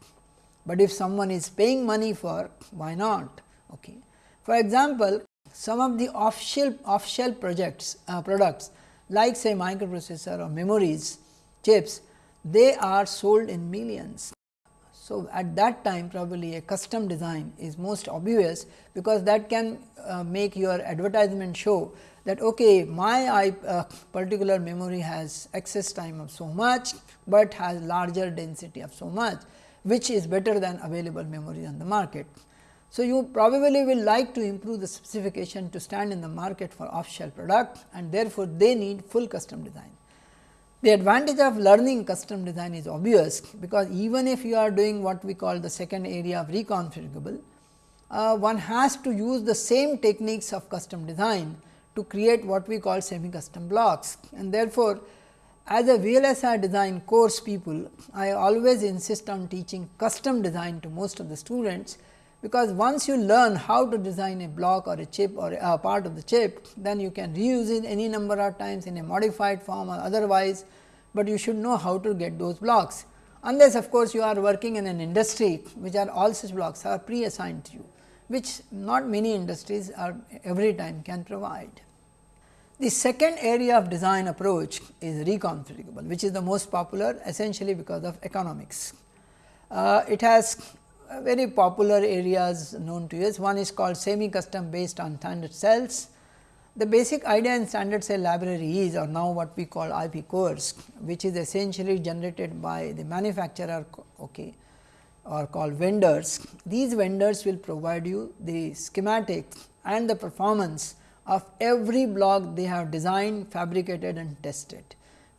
But if someone is paying money for why not. Okay. For example, some of the off shelf off shelf projects uh, products like say microprocessor or memories chips, they are sold in millions. So, at that time probably a custom design is most obvious, because that can uh, make your advertisement show that okay, my uh, particular memory has access time of so much, but has larger density of so much, which is better than available memory on the market. So, you probably will like to improve the specification to stand in the market for off shelf product and therefore, they need full custom design. The advantage of learning custom design is obvious, because even if you are doing what we call the second area of reconfigurable, uh, one has to use the same techniques of custom design to create what we call semi custom blocks. And therefore, as a VLSI design course people, I always insist on teaching custom design to most of the students, because once you learn how to design a block or a chip or a part of the chip, then you can reuse it any number of times in a modified form or otherwise, but you should know how to get those blocks. Unless of course, you are working in an industry which are all such blocks are pre assigned to you, which not many industries are every time can provide. The second area of design approach is reconfigurable, which is the most popular essentially because of economics. Uh, it has very popular areas known to us. One is called semi custom based on standard cells. The basic idea in standard cell library is or now what we call IP cores, which is essentially generated by the manufacturer okay, or called vendors. These vendors will provide you the schematics and the performance of every block they have designed, fabricated and tested.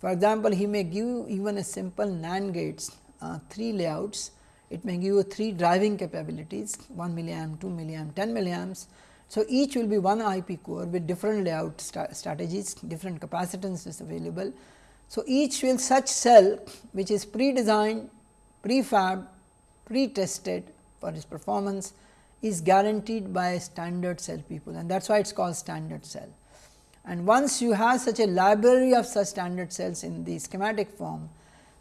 For example, he may give you even a simple NAND gates, uh, 3 layouts it may give you 3 driving capabilities 1 milliamp, 2 milliamp, 10 milliamps. So, each will be one IP core with different layout strategies, different capacitances available. So, each will such cell which is pre-designed, pre-fab, pre-tested for its performance is guaranteed by standard cell people and that is why it is called standard cell. And once you have such a library of such standard cells in the schematic form,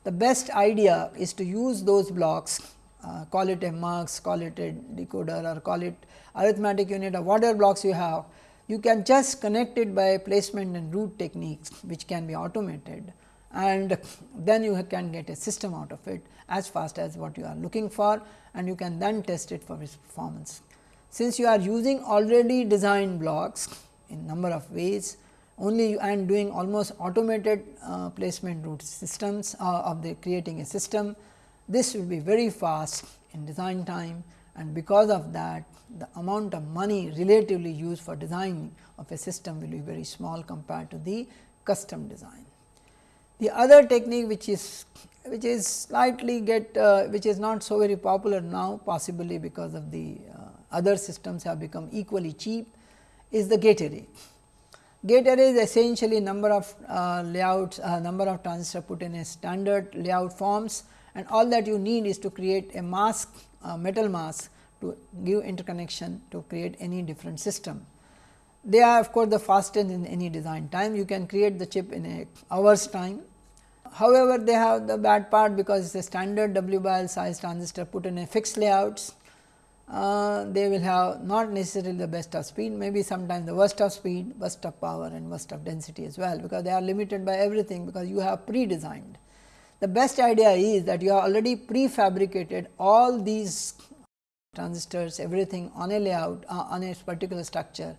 the best idea is to use those blocks uh, call it a mux, call it a decoder or call it arithmetic unit or whatever blocks you have, you can just connect it by placement and route techniques which can be automated and then you can get a system out of it as fast as what you are looking for and you can then test it for its performance. Since you are using already designed blocks in number of ways only and doing almost automated uh, placement route systems uh, of the creating a system this will be very fast in design time and because of that the amount of money relatively used for design of a system will be very small compared to the custom design. The other technique which is which is slightly get uh, which is not so very popular now possibly because of the uh, other systems have become equally cheap is the gate array. Gate array is essentially number of uh, layouts uh, number of transistors put in a standard layout forms and all that you need is to create a mask metal mask to give interconnection to create any different system. They are of course, the fastest in any design time you can create the chip in a hours time. However, they have the bad part because it is a standard W by L size transistor put in a fixed layouts. Uh, they will have not necessarily the best of speed, maybe sometimes the worst of speed, worst of power and worst of density as well, because they are limited by everything because you have pre-designed. The best idea is that you have already prefabricated all these transistors everything on a layout uh, on a particular structure.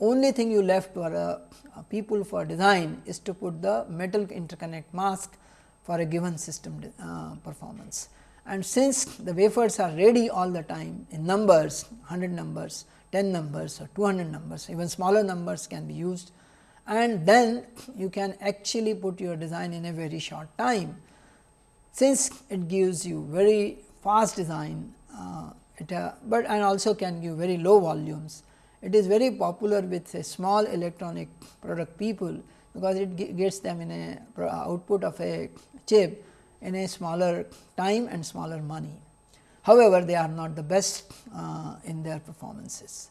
Only thing you left for a, a people for design is to put the metal interconnect mask for a given system uh, performance. And since the wafers are ready all the time in numbers 100 numbers 10 numbers or 200 numbers, even smaller numbers can be used and then you can actually put your design in a very short time. Since it gives you very fast design, uh, it, uh, but and also can give very low volumes. It is very popular with a small electronic product people, because it gets them in a output of a chip in a smaller time and smaller money. However, they are not the best uh, in their performances.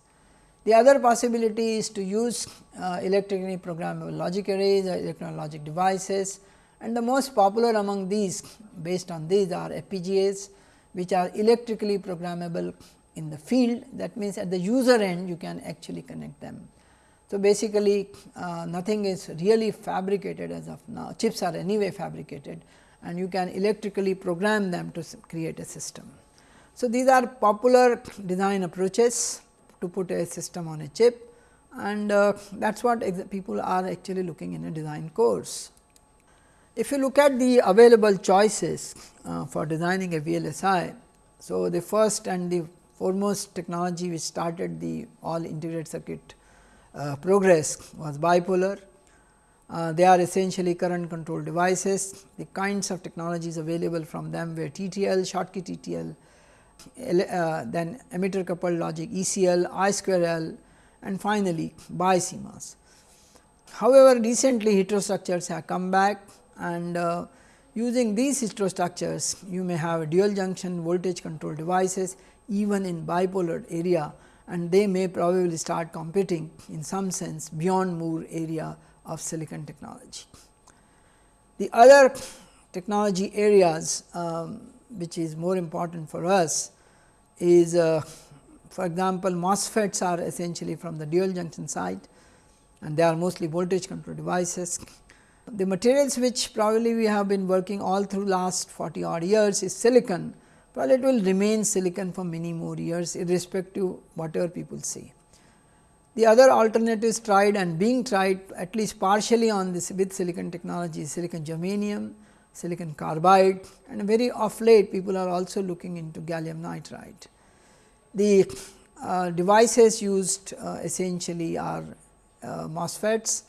The other possibility is to use uh, electrically programmable logic arrays or electronic logic devices and the most popular among these based on these are FPGAs which are electrically programmable in the field that means at the user end you can actually connect them. So, basically uh, nothing is really fabricated as of now chips are anyway fabricated and you can electrically program them to create a system. So, these are popular design approaches to put a system on a chip and uh, that is what people are actually looking in a design course. If you look at the available choices uh, for designing a VLSI, so the first and the foremost technology which started the all integrated circuit uh, progress was bipolar. Uh, they are essentially current control devices. The kinds of technologies available from them were TTL, Schottky TTL, uh, then emitter coupled logic ECL, I square L and finally, BiCMOS. However, recently heterostructures have come back and uh, using these heterostructures you may have dual junction voltage control devices even in bipolar area and they may probably start competing in some sense beyond Moore area of silicon technology. The other technology areas um, which is more important for us is uh, for example, MOSFETs are essentially from the dual junction side and they are mostly voltage control devices. The materials which probably we have been working all through last 40 odd years is silicon, well it will remain silicon for many more years irrespective whatever people say. The other alternatives tried and being tried at least partially on this with silicon technology silicon germanium, silicon carbide and very of late people are also looking into gallium nitride. The uh, devices used uh, essentially are uh, MOSFETs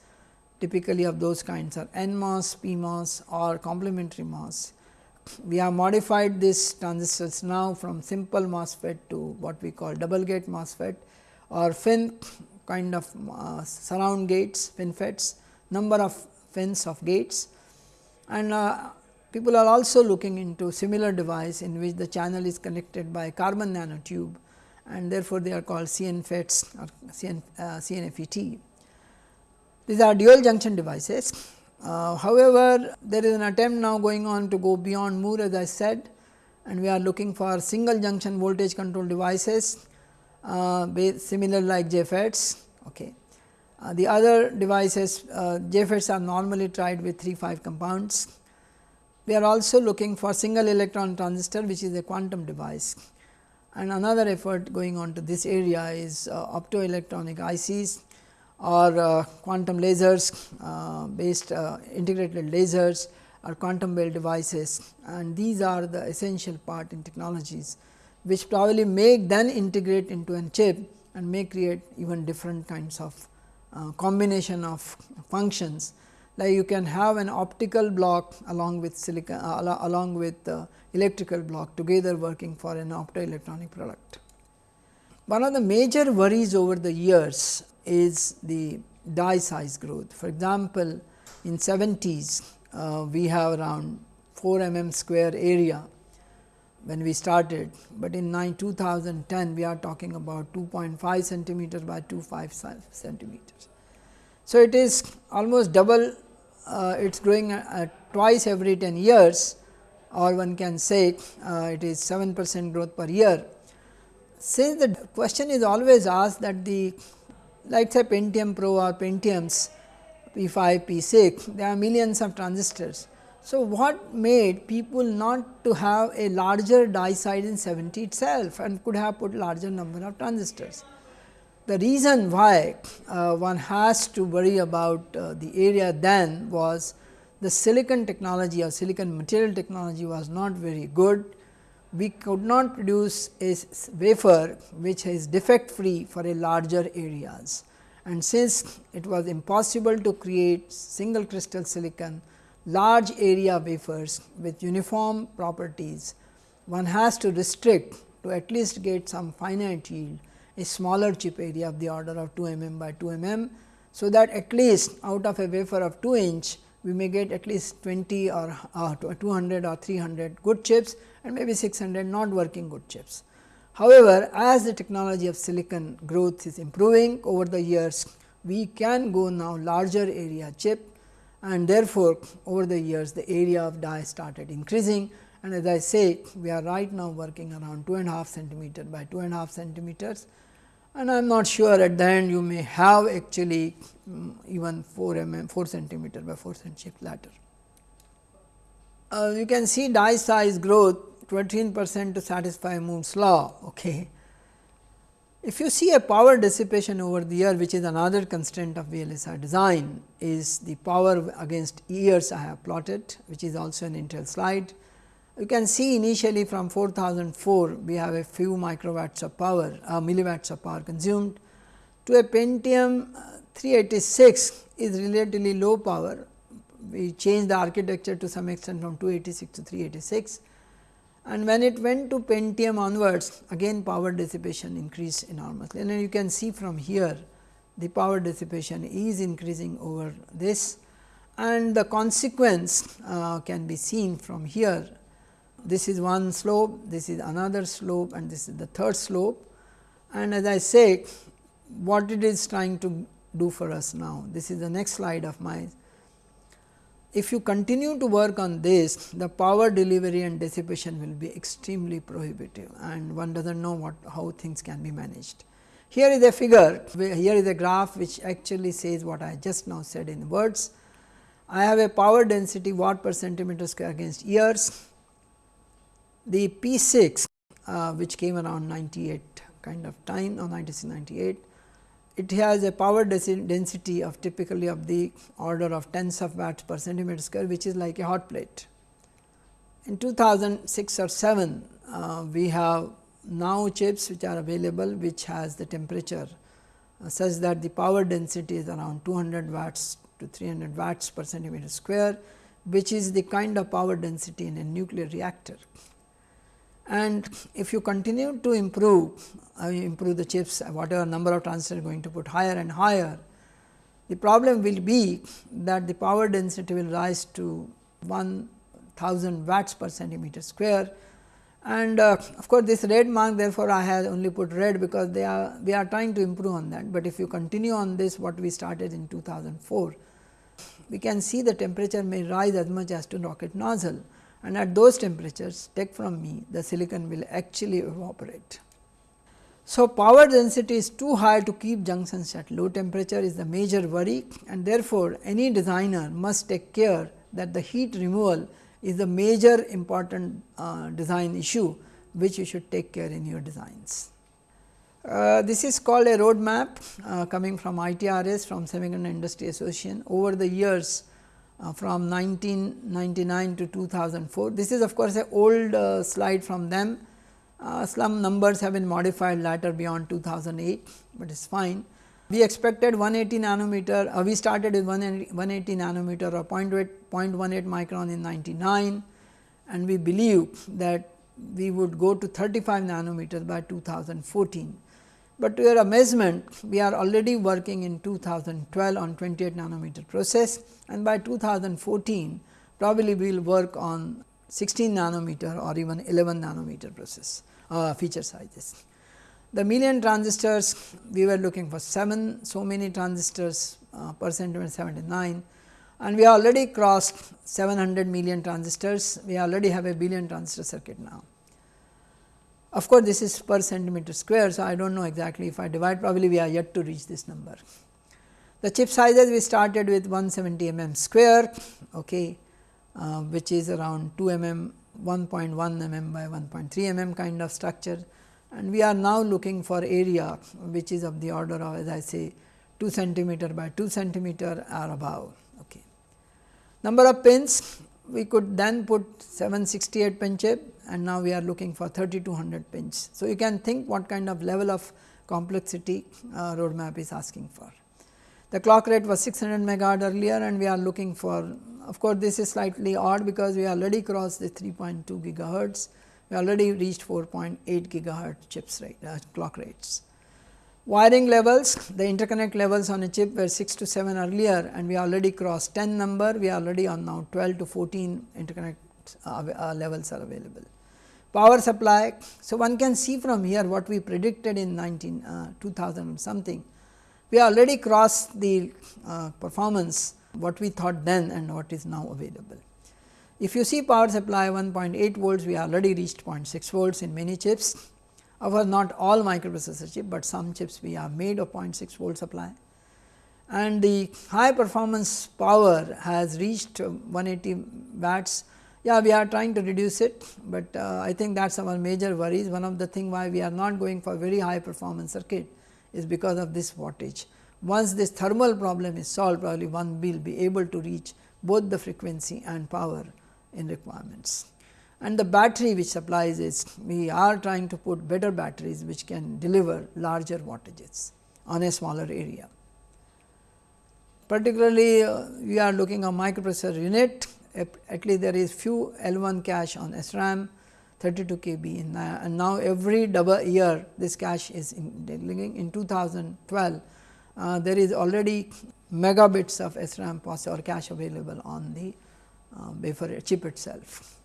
typically of those kinds are NMOS, PMOS or complementary MOS. We have modified these transistors now from simple MOSFET to what we call double gate MOSFET or FIN kind of uh, surround gates FinFETs number of fins of gates and uh, people are also looking into similar device in which the channel is connected by carbon nanotube and therefore, they are called CNFETs or CN, uh, CNFET. These are dual junction devices. Uh, however, there is an attempt now going on to go beyond Moore as I said and we are looking for single junction voltage control devices uh, similar like JFETs. Okay. Uh, the other devices uh, JFETs are normally tried with 3 5 compounds. We are also looking for single electron transistor which is a quantum device and another effort going on to this area is uh, optoelectronic ICs or uh, quantum lasers uh, based uh, integrated lasers or quantum well devices and these are the essential part in technologies which probably make then integrate into a chip and may create even different kinds of uh, combination of functions like you can have an optical block along with silicon uh, along with uh, electrical block together working for an optoelectronic product. One of the major worries over the years is the die size growth. For example, in 70s uh, we have around 4 mm square area when we started, but in 9 2010 we are talking about 2.5 centimeter by 2.5 centimeters. So, it is almost double uh, it is growing twice every 10 years or one can say uh, it is 7 percent growth per year. Since the question is always asked that the like say Pentium Pro or Pentiums P 5, P 6 there are millions of transistors. So, what made people not to have a larger die size in 70 itself and could have put larger number of transistors. The reason why uh, one has to worry about uh, the area then was the silicon technology or silicon material technology was not very good. We could not produce a wafer which is defect free for a larger areas. And since it was impossible to create single crystal silicon large area wafers with uniform properties, one has to restrict to at least get some finite yield a smaller chip area of the order of 2 mm by 2 mm. So, that at least out of a wafer of 2 inch we may get at least 20 or uh, 200 or 300 good chips and maybe 600 not working good chips. However, as the technology of silicon growth is improving over the years, we can go now larger area chip and therefore, over the years the area of die started increasing and as I say we are right now working around 2 and a half centimeter by 2 and centimeters and I am not sure at the end you may have actually even 4 mm 4 centimeter by 4 centimeter ladder. Uh, you can see die size growth 13 percent to satisfy Moore's law. Okay. If you see a power dissipation over the year which is another constraint of VLSI design is the power against years I have plotted which is also an Intel slide. You can see initially from 4004 we have a few microwatts of power uh, milliwatts of power consumed to a Pentium uh, 386 is relatively low power. We changed the architecture to some extent from 286 to 386 and when it went to Pentium onwards again power dissipation increased enormously and you can see from here the power dissipation is increasing over this and the consequence uh, can be seen from here this is one slope, this is another slope and this is the third slope. And as I say what it is trying to do for us now. This is the next slide of mine. If you continue to work on this, the power delivery and dissipation will be extremely prohibitive and one does not know what how things can be managed. Here is a figure, here is a graph which actually says what I just now said in words. I have a power density watt per centimeter square against years the P 6 uh, which came around 98 kind of time or 9698 it has a power density of typically of the order of tens of watts per centimeter square which is like a hot plate. In 2006 or 7 uh, we have now chips which are available which has the temperature uh, such that the power density is around 200 watts to 300 watts per centimeter square which is the kind of power density in a nuclear reactor and if you continue to improve uh, improve the chips whatever number of transistors going to put higher and higher the problem will be that the power density will rise to 1000 watts per centimeter square. And uh, of course, this red mark therefore, I have only put red because they are we are trying to improve on that, but if you continue on this what we started in 2004 we can see the temperature may rise as much as to rocket nozzle and at those temperatures take from me the silicon will actually evaporate. So, power density is too high to keep junctions at low temperature is the major worry and therefore, any designer must take care that the heat removal is a major important uh, design issue which you should take care in your designs. Uh, this is called a roadmap uh, coming from ITRS from Semiconductor Industry Association. Over the years, uh, from 1999 to 2004. This is of course, a old uh, slide from them. Uh, some numbers have been modified later beyond 2008, but it is fine. We expected 180 nanometer, uh, we started with 180 nanometer or 0.18 micron in 99 and we believe that we would go to 35 nanometers by 2014. But to your amazement, we are already working in 2012 on 28 nanometer process and by 2014 probably we will work on 16 nanometer or even 11 nanometer process uh, feature sizes. The million transistors we were looking for 7 so many transistors uh, per centimeter 79 and we already crossed 700 million transistors we already have a billion transistor circuit now. Of course, this is per centimeter square. So, I do not know exactly if I divide probably we are yet to reach this number. The chip sizes we started with 170 mm square okay, uh, which is around 2 mm 1.1 mm by 1.3 mm kind of structure and we are now looking for area which is of the order of as I say 2 centimeter by 2 centimeter or above. Okay. Number of pins we could then put 768 pin chip and now we are looking for 3200 pins. So, you can think what kind of level of complexity uh, roadmap is asking for. The clock rate was 600 megahertz earlier and we are looking for of course, this is slightly odd because we already crossed the 3.2 gigahertz, we already reached 4.8 gigahertz chips rate uh, clock rates. Wiring levels, the interconnect levels on a chip were 6 to 7 earlier and we already crossed 10 number, we are already on now 12 to 14 interconnect uh, uh, levels are available. Power supply, so one can see from here what we predicted in 19 uh, 2000 something, we already crossed the uh, performance what we thought then and what is now available. If you see power supply 1.8 volts, we already reached 0.6 volts in many chips However, not all microprocessor chip, but some chips we have made of 0.6 volt supply and the high performance power has reached 180 watts. Yeah, we are trying to reduce it, but uh, I think that is our major worries. One of the thing why we are not going for very high performance circuit is because of this wattage. Once this thermal problem is solved, probably one will be able to reach both the frequency and power in requirements and the battery which supplies is we are trying to put better batteries which can deliver larger wattages on a smaller area. Particularly uh, we are looking at microprocessor unit at least there is few L1 cache on SRAM 32 KB in uh, and now every double year this cache is in, in 2012 uh, there is already megabits of SRAM or cache available on the uh, wafer chip itself.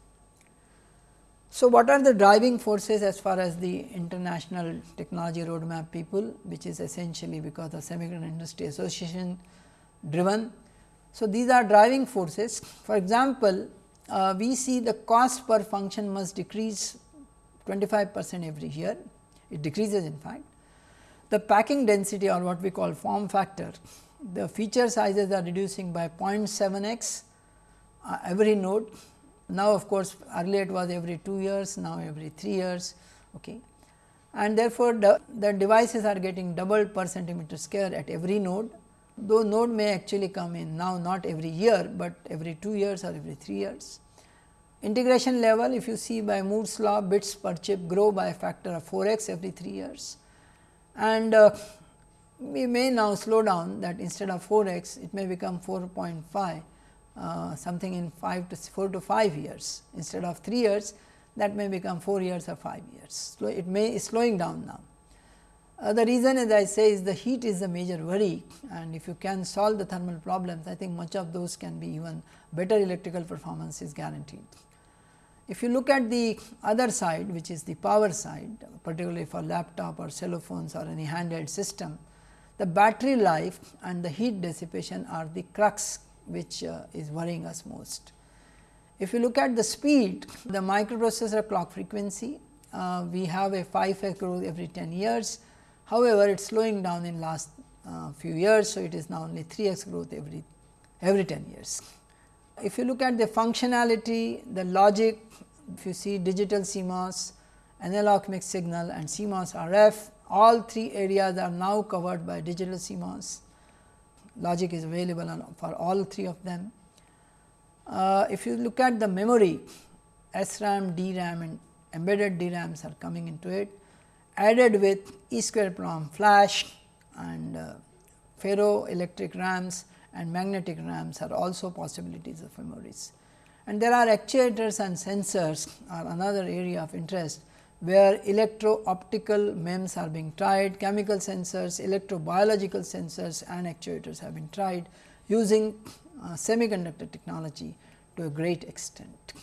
So, what are the driving forces as far as the international technology roadmap people which is essentially because of semiconductor industry association driven. So, these are driving forces for example, uh, we see the cost per function must decrease 25 percent every year it decreases in fact. The packing density or what we call form factor the feature sizes are reducing by 0.7 x uh, every node now, of course, earlier it was every 2 years, now every 3 years. Okay. And therefore, the, the devices are getting doubled per centimeter square at every node, though node may actually come in now not every year, but every 2 years or every 3 years. Integration level if you see by Moore's law bits per chip grow by a factor of 4 x every 3 years and uh, we may now slow down that instead of 4 x it may become 4.5 uh, something in 5 to 4 to 5 years instead of 3 years that may become 4 years or 5 years. So, it may is slowing down now. Uh, the reason as I say is the heat is the major worry and if you can solve the thermal problems I think much of those can be even better electrical performance is guaranteed. If you look at the other side which is the power side particularly for laptop or cell phones or any handheld system, the battery life and the heat dissipation are the crux which uh, is worrying us most. If you look at the speed, the microprocessor clock frequency, uh, we have a 5 x growth every 10 years. However, it is slowing down in last uh, few years. So, it is now only 3 x growth every every 10 years. If you look at the functionality, the logic, if you see digital CMOS, analog mixed signal and CMOS RF, all three areas are now covered by digital CMOS logic is available on, for all three of them. Uh, if you look at the memory SRAM, DRAM and embedded DRAMs are coming into it added with E square flash and uh, ferroelectric RAMs and magnetic RAMs are also possibilities of memories. And there are actuators and sensors are another area of interest where electro-optical MEMS are being tried, chemical sensors, electrobiological sensors and actuators have been tried using uh, semiconductor technology to a great extent.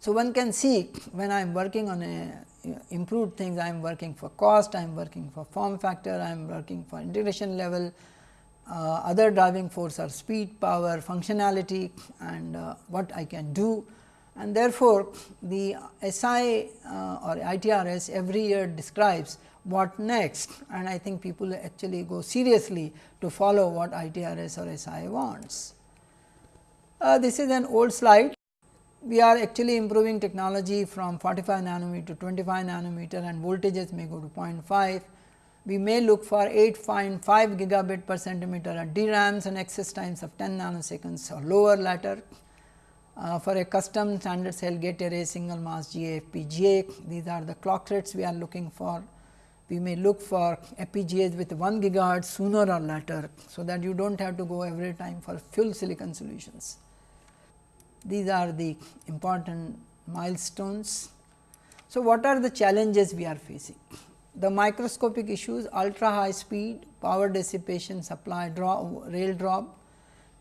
So, one can see when I am working on a improved things, I am working for cost, I am working for form factor, I am working for integration level, uh, other driving force are speed, power, functionality and uh, what I can do and therefore, the SI uh, or ITRS every year describes what next and I think people actually go seriously to follow what ITRS or SI wants. Uh, this is an old slide. We are actually improving technology from 45 nanometer to 25 nanometer and voltages may go to 0.5. We may look for 8.5 gigabit per centimeter at DRAMs and access times of 10 nanoseconds or lower later Uh, for a custom standard cell gate array single mask GA FPGA, these are the clock rates we are looking for. We may look for FPGAs with 1 gigahertz sooner or later. So, that you do not have to go every time for full silicon solutions. These are the important milestones. So, what are the challenges we are facing? The microscopic issues ultra high speed, power dissipation, supply drop, rail drop,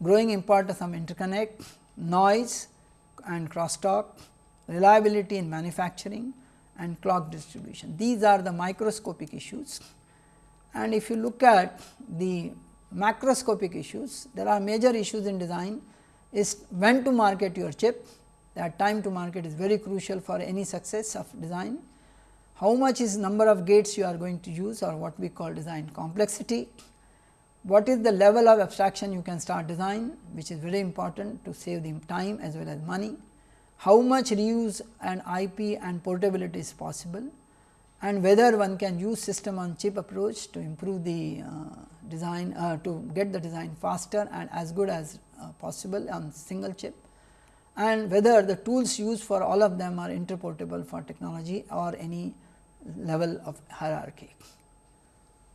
growing importance of interconnect, noise and crosstalk, reliability in manufacturing and clock distribution. These are the microscopic issues. And if you look at the macroscopic issues, there are major issues in design is when to market your chip, that time to market is very crucial for any success of design. How much is number of gates you are going to use or what we call design complexity what is the level of abstraction you can start design which is very important to save the time as well as money, how much reuse and IP and portability is possible and whether one can use system on chip approach to improve the uh, design uh, to get the design faster and as good as uh, possible on single chip and whether the tools used for all of them are interportable for technology or any level of hierarchy.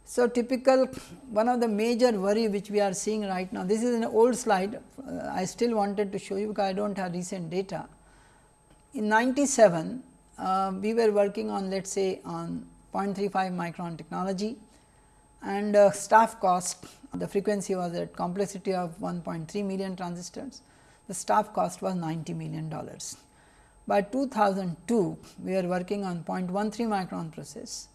So, typical one of the major worry which we are seeing right now, this is an old slide, uh, I still wanted to show you because I do not have recent data. In 97, uh, we were working on let us say on 0.35 micron technology and uh, staff cost, the frequency was at complexity of 1.3 million transistors, the staff cost was 90 million dollars. By 2002, we were working on 0.13 micron process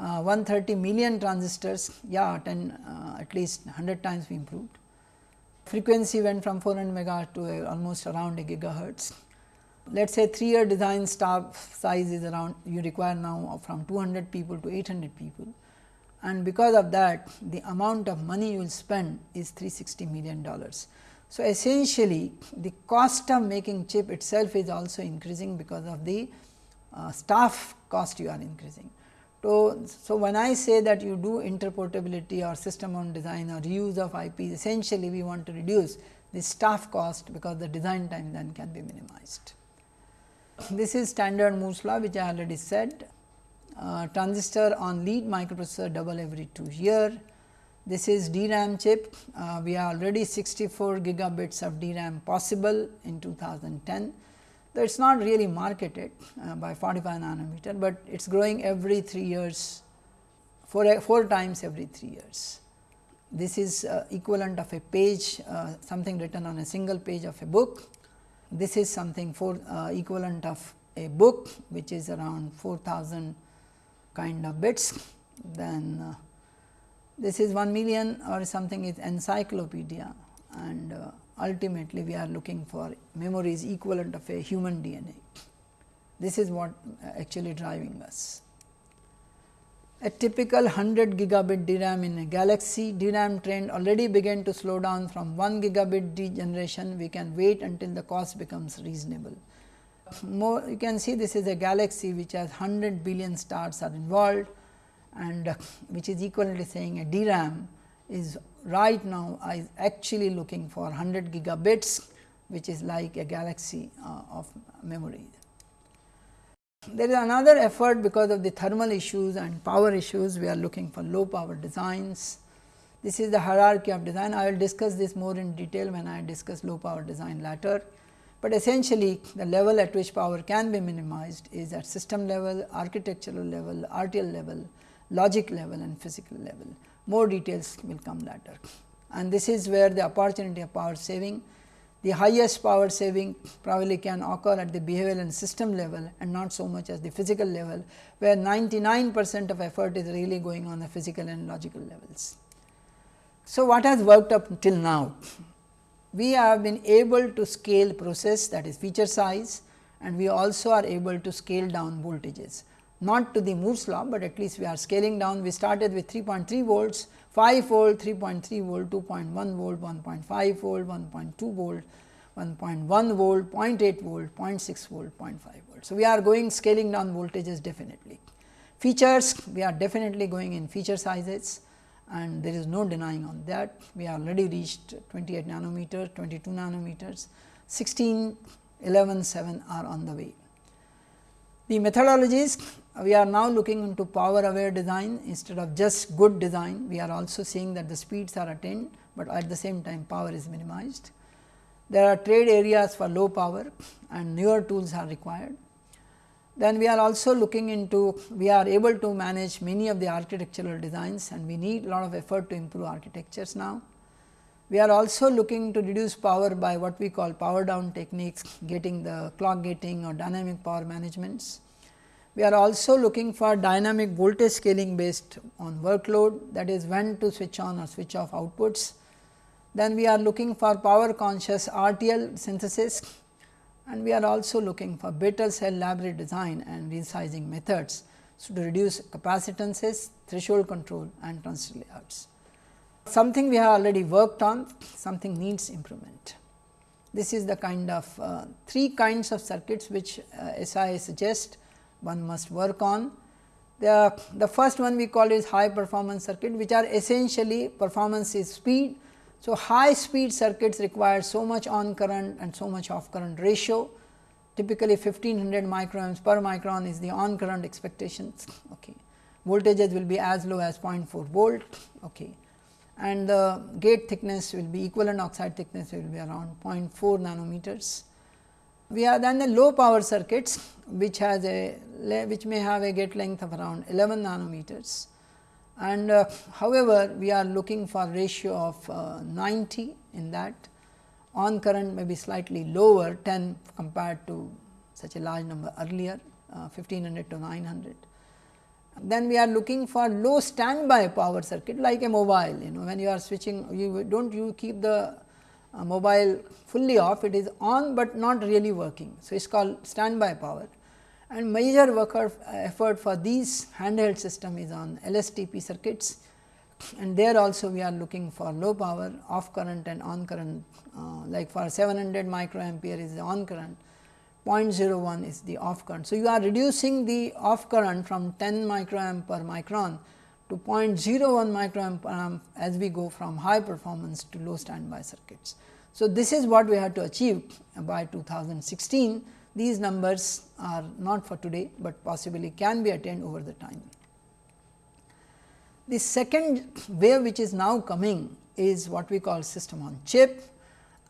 uh, 130 million transistors, yeah 10 uh, at least 100 times we improved. Frequency went from 400 megahertz to a, almost around a gigahertz. Let us say 3 year design staff size is around you require now from 200 people to 800 people and because of that the amount of money you will spend is 360 million dollars. So, essentially the cost of making chip itself is also increasing because of the uh, staff cost you are increasing. So, so when I say that you do interportability or system on design or reuse of IP, essentially we want to reduce the staff cost because the design time then can be minimized. This is standard Moore's law which I already said. Uh, transistor on lead microprocessor double every 2 year. This is DRAM chip. Uh, we are already 64 gigabits of DRAM possible in 2010 though it is not really marketed uh, by 45 nanometer, but it is growing every 3 years, 4, 4 times every 3 years. This is uh, equivalent of a page, uh, something written on a single page of a book. This is something for uh, equivalent of a book, which is around 4000 kind of bits. Then uh, this is 1 million or something is encyclopedia and uh, ultimately we are looking for memories equivalent of a human DNA. This is what actually driving us. A typical 100 gigabit DRAM in a galaxy, DRAM trend already began to slow down from 1 gigabit generation, we can wait until the cost becomes reasonable. More you can see this is a galaxy which has 100 billion stars are involved and uh, which is equivalently saying a DRAM is right now I actually looking for 100 gigabits which is like a galaxy uh, of memory. There is another effort because of the thermal issues and power issues we are looking for low power designs. This is the hierarchy of design I will discuss this more in detail when I discuss low power design later. But essentially the level at which power can be minimized is at system level, architectural level, RTL level, logic level and physical level more details will come later. And this is where the opportunity of power saving, the highest power saving probably can occur at the behavioral and system level and not so much as the physical level, where 99 percent of effort is really going on the physical and logical levels. So, what has worked up till now? We have been able to scale process that is feature size and we also are able to scale down voltages not to the Moore's law, but at least we are scaling down. We started with 3.3 volts, 5 volt, 3.3 volt, 2.1 volt, 1.5 volt, 1.2 volt, 1.1 volt, 0.8 volt, 0.6 volt, 0.5 volt. So, we are going scaling down voltages definitely. Features we are definitely going in feature sizes and there is no denying on that. We are already reached 28 nanometer, 22 nanometers. 16, 11, 7 are on the way. The methodologies we are now looking into power aware design instead of just good design, we are also seeing that the speeds are attained, but at the same time power is minimized. There are trade areas for low power and newer tools are required. Then we are also looking into, we are able to manage many of the architectural designs and we need a lot of effort to improve architectures now. We are also looking to reduce power by what we call power down techniques, getting the clock gating or dynamic power managements. We are also looking for dynamic voltage scaling based on workload that is when to switch on or switch off outputs. Then we are looking for power conscious RTL synthesis and we are also looking for better cell library design and resizing methods so to reduce capacitances, threshold control and transistor layouts. Something we have already worked on, something needs improvement. This is the kind of uh, three kinds of circuits which uh, SI suggests one must work on. The, the first one we call is high performance circuit which are essentially performance is speed. So, high speed circuits require so much on current and so much off current ratio typically 1500 microamps per micron is the on current expectations. Okay. Voltages will be as low as 0.4 volt okay. and the gate thickness will be equivalent oxide thickness will be around 0.4 nanometers. We have then the low power circuits which has a which may have a gate length of around 11 nanometers and uh, however, we are looking for ratio of uh, 90 in that on current may be slightly lower 10 compared to such a large number earlier uh, 1500 to 900. Then we are looking for low standby power circuit like a mobile you know when you are switching you do not you keep the uh, mobile fully off it is on, but not really working. So, it is called standby power and major work effort for these handheld system is on LSTP circuits and there also we are looking for low power off current and on current uh, like for 700 microampere is the on current 0.01 is the off current. So, you are reducing the off current from 10 microamp per micron to 0.01 microamp per as we go from high performance to low standby circuits. So, this is what we have to achieve by 2016. These numbers are not for today, but possibly can be attained over the time. The second wave which is now coming is what we call system on chip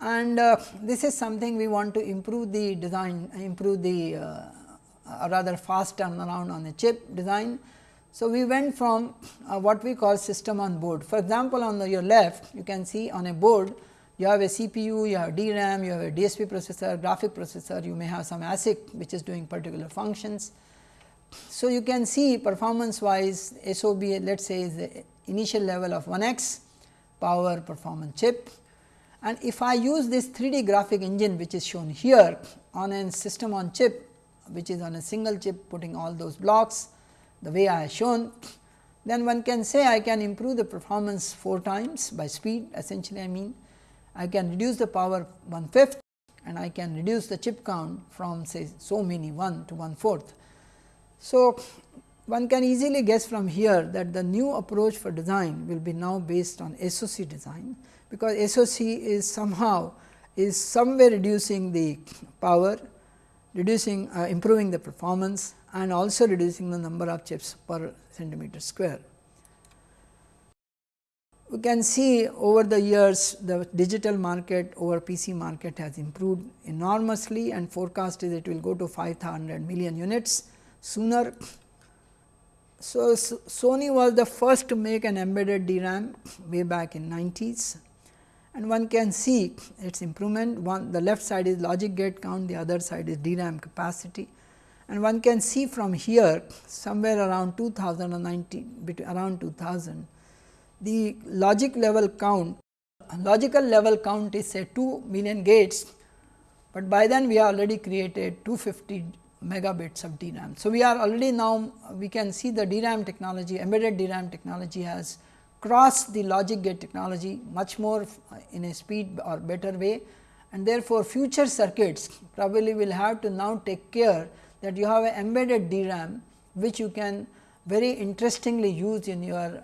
and uh, this is something we want to improve the design, improve the uh, rather fast turnaround on the chip design so, we went from uh, what we call system on board. For example, on the, your left you can see on a board you have a CPU, you have DRAM, you have a DSP processor, graphic processor, you may have some ASIC which is doing particular functions. So, you can see performance wise SOB let us say is the initial level of 1x power performance chip and if I use this 3D graphic engine which is shown here on a system on chip which is on a single chip putting all those blocks the way I have shown, then one can say I can improve the performance 4 times by speed essentially I mean I can reduce the power one fifth and I can reduce the chip count from say so many 1 to 1 fourth. So, one can easily guess from here that the new approach for design will be now based on SOC design, because SOC is somehow is somewhere reducing the power, reducing uh, improving the performance and also reducing the number of chips per centimeter square. We can see over the years the digital market over PC market has improved enormously and forecast is it will go to 500 million units sooner. So, Sony was the first to make an embedded DRAM way back in 90s and one can see its improvement. One the left side is logic gate count the other side is DRAM capacity. And one can see from here somewhere around 2090 around 2000 the logic level count logical level count is say 2 million gates, but by then we have already created 250 megabits of DRAM. So, we are already now we can see the DRAM technology embedded DRAM technology has crossed the logic gate technology much more in a speed or better way and therefore, future circuits probably will have to now take care that you have an embedded DRAM which you can very interestingly use in your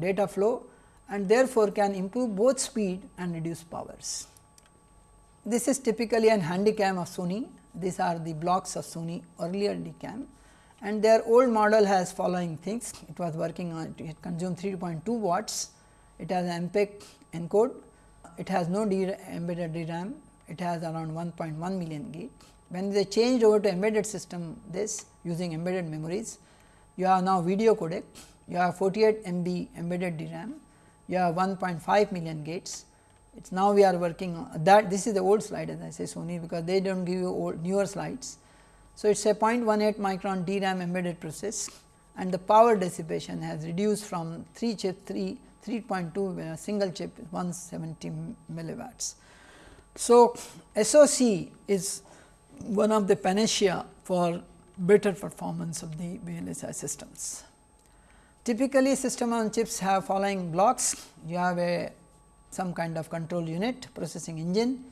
data flow and therefore, can improve both speed and reduce powers. this is typically an handycam of Sony. These are the blocks of Sony earlier DCAM and their old model has following things. It was working on it consumed 3.2 watts. It has MPEG encode. It has no embedded DRAM. It has around 1.1 million gig. When they changed over to embedded system this using embedded memories, you have now video codec, you have 48 MB embedded DRAM, you have 1.5 million gates. It's now we are working that this is the old slide as I say Sony because they do not give you old newer slides. So, it is a 0.18 micron DRAM embedded process and the power dissipation has reduced from 3 chip 3 3.2 uh, single chip 170 milliwatts. So, SOC is one of the panacea for better performance of the VLSI systems. Typically, system on chips have following blocks. You have a some kind of control unit, processing engine.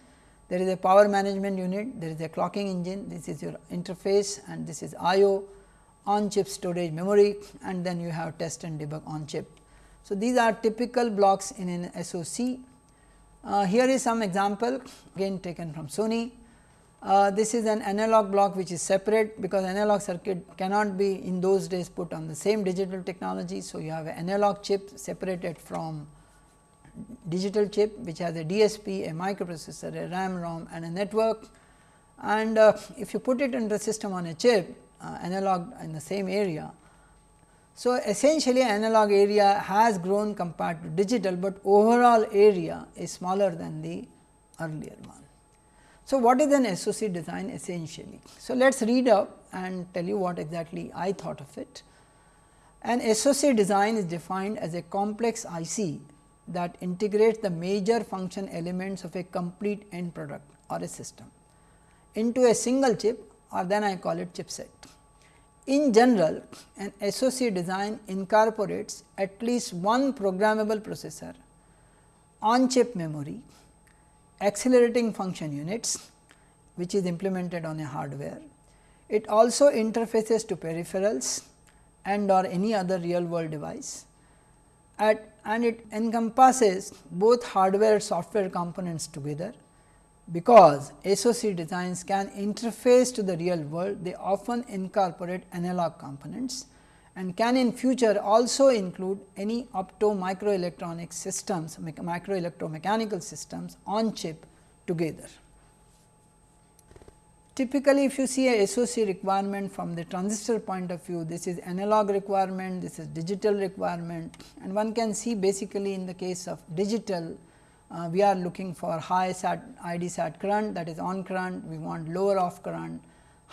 There is a power management unit, there is a clocking engine, this is your interface and this is I/O on chip storage memory and then you have test and debug on chip. So, these are typical blocks in an SOC. Uh, here is some example again taken from Sony. Uh, this is an analog block which is separate because analog circuit cannot be in those days put on the same digital technology. So, you have an analog chip separated from digital chip which has a DSP, a microprocessor, a RAM, ROM and a network. And uh, if you put it in the system on a chip uh, analog in the same area. So, essentially analog area has grown compared to digital, but overall area is smaller than the earlier one. So, what is an SOC design essentially? So, let us read up and tell you what exactly I thought of it. An SOC design is defined as a complex IC that integrates the major function elements of a complete end product or a system into a single chip or then I call it chipset. In general, an SOC design incorporates at least one programmable processor, on chip memory, accelerating function units which is implemented on a hardware. It also interfaces to peripherals and or any other real world device. At, and it encompasses both hardware and software components together. Because SOC designs can interface to the real world they often incorporate analog components and can in future also include any opto microelectronic systems, micro electromechanical systems on chip together. Typically, if you see a SOC requirement from the transistor point of view, this is analog requirement, this is digital requirement and one can see basically in the case of digital, uh, we are looking for high sat ID sat current that is on current, we want lower off current,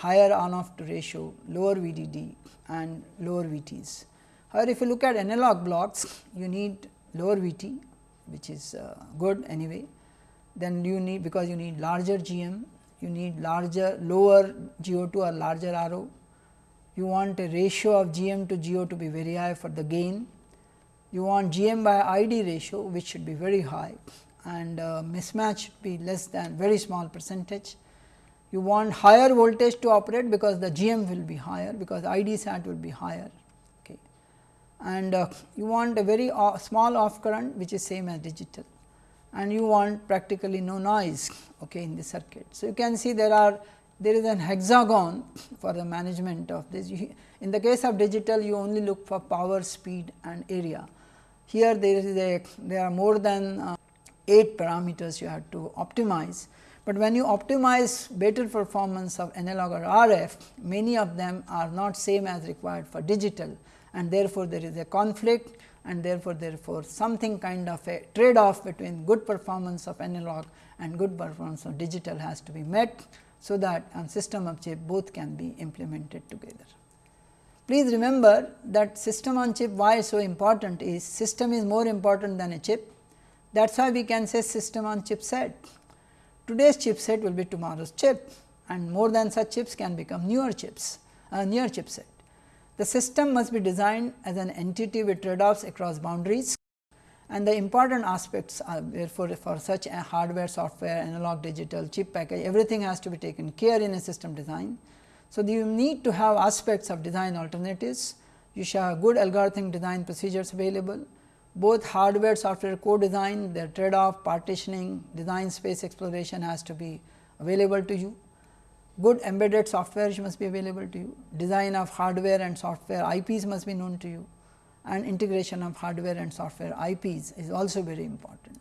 higher on off ratio, lower VDD and lower VTs. However, if you look at analog blocks, you need lower VT which is uh, good anyway, then you need because you need larger GM, you need larger lower GO2 or larger RO, you want a ratio of GM to GO to be very high for the gain, you want GM by ID ratio which should be very high and uh, mismatch be less than very small percentage you want higher voltage to operate because the GM will be higher because ID sat will be higher okay. and uh, you want a very uh, small off current which is same as digital and you want practically no noise okay, in the circuit. So, you can see there are there is an hexagon for the management of this. In the case of digital you only look for power, speed and area. Here there is a there are more than uh, 8 parameters you have to optimize but when you optimize better performance of analog or RF, many of them are not same as required for digital and therefore, there is a conflict and therefore, therefore, something kind of a trade off between good performance of analog and good performance of digital has to be met. So, that on system of chip both can be implemented together. Please remember that system on chip why so important is system is more important than a chip that is why we can say system on chip set Today's chipset will be tomorrow's chip and more than such chips can become newer chips, uh, a newer chipset. The system must be designed as an entity with trade offs across boundaries and the important aspects are therefore, for such a hardware, software, analog, digital, chip package, everything has to be taken care in a system design. So, you need to have aspects of design alternatives, you should have good algorithmic design procedures available, both hardware software co-design, their trade off, partitioning, design space exploration has to be available to you. Good embedded software must be available to you, design of hardware and software IPs must be known to you. And integration of hardware and software IPs is also very important.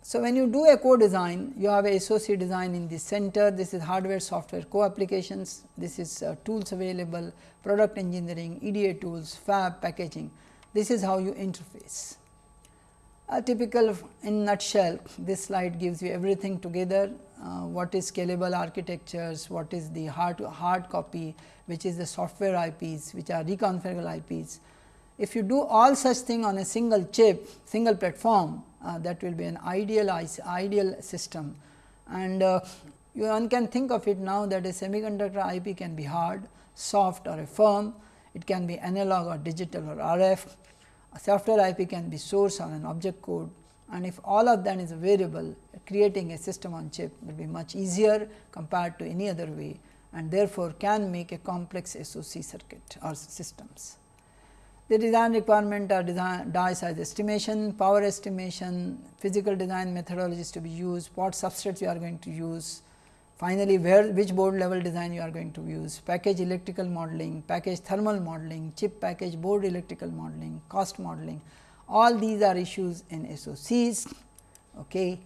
So, when you do a co-design, you have a SOC design in the center, this is hardware software co-applications, this is uh, tools available, product engineering, EDA tools, fab, packaging, this is how you interface. A typical in nutshell, this slide gives you everything together, uh, what is scalable architectures, what is the hard, hard copy, which is the software IPs, which are reconfigurable IPs. If you do all such thing on a single chip, single platform, uh, that will be an ideal ideal system and uh, you one can think of it now that a semiconductor IP can be hard, soft or a firm, it can be analog or digital or RF, software IP can be source on an object code and if all of that is available creating a system on chip will be much easier compared to any other way and therefore, can make a complex SOC circuit or systems. The design requirement are design die size estimation, power estimation, physical design methodologies to be used, what substrates you are going to use, finally, where which board level design you are going to use, package electrical modeling, package thermal modeling, chip package board electrical modeling, cost modeling, all these are issues in SOCs. Okay.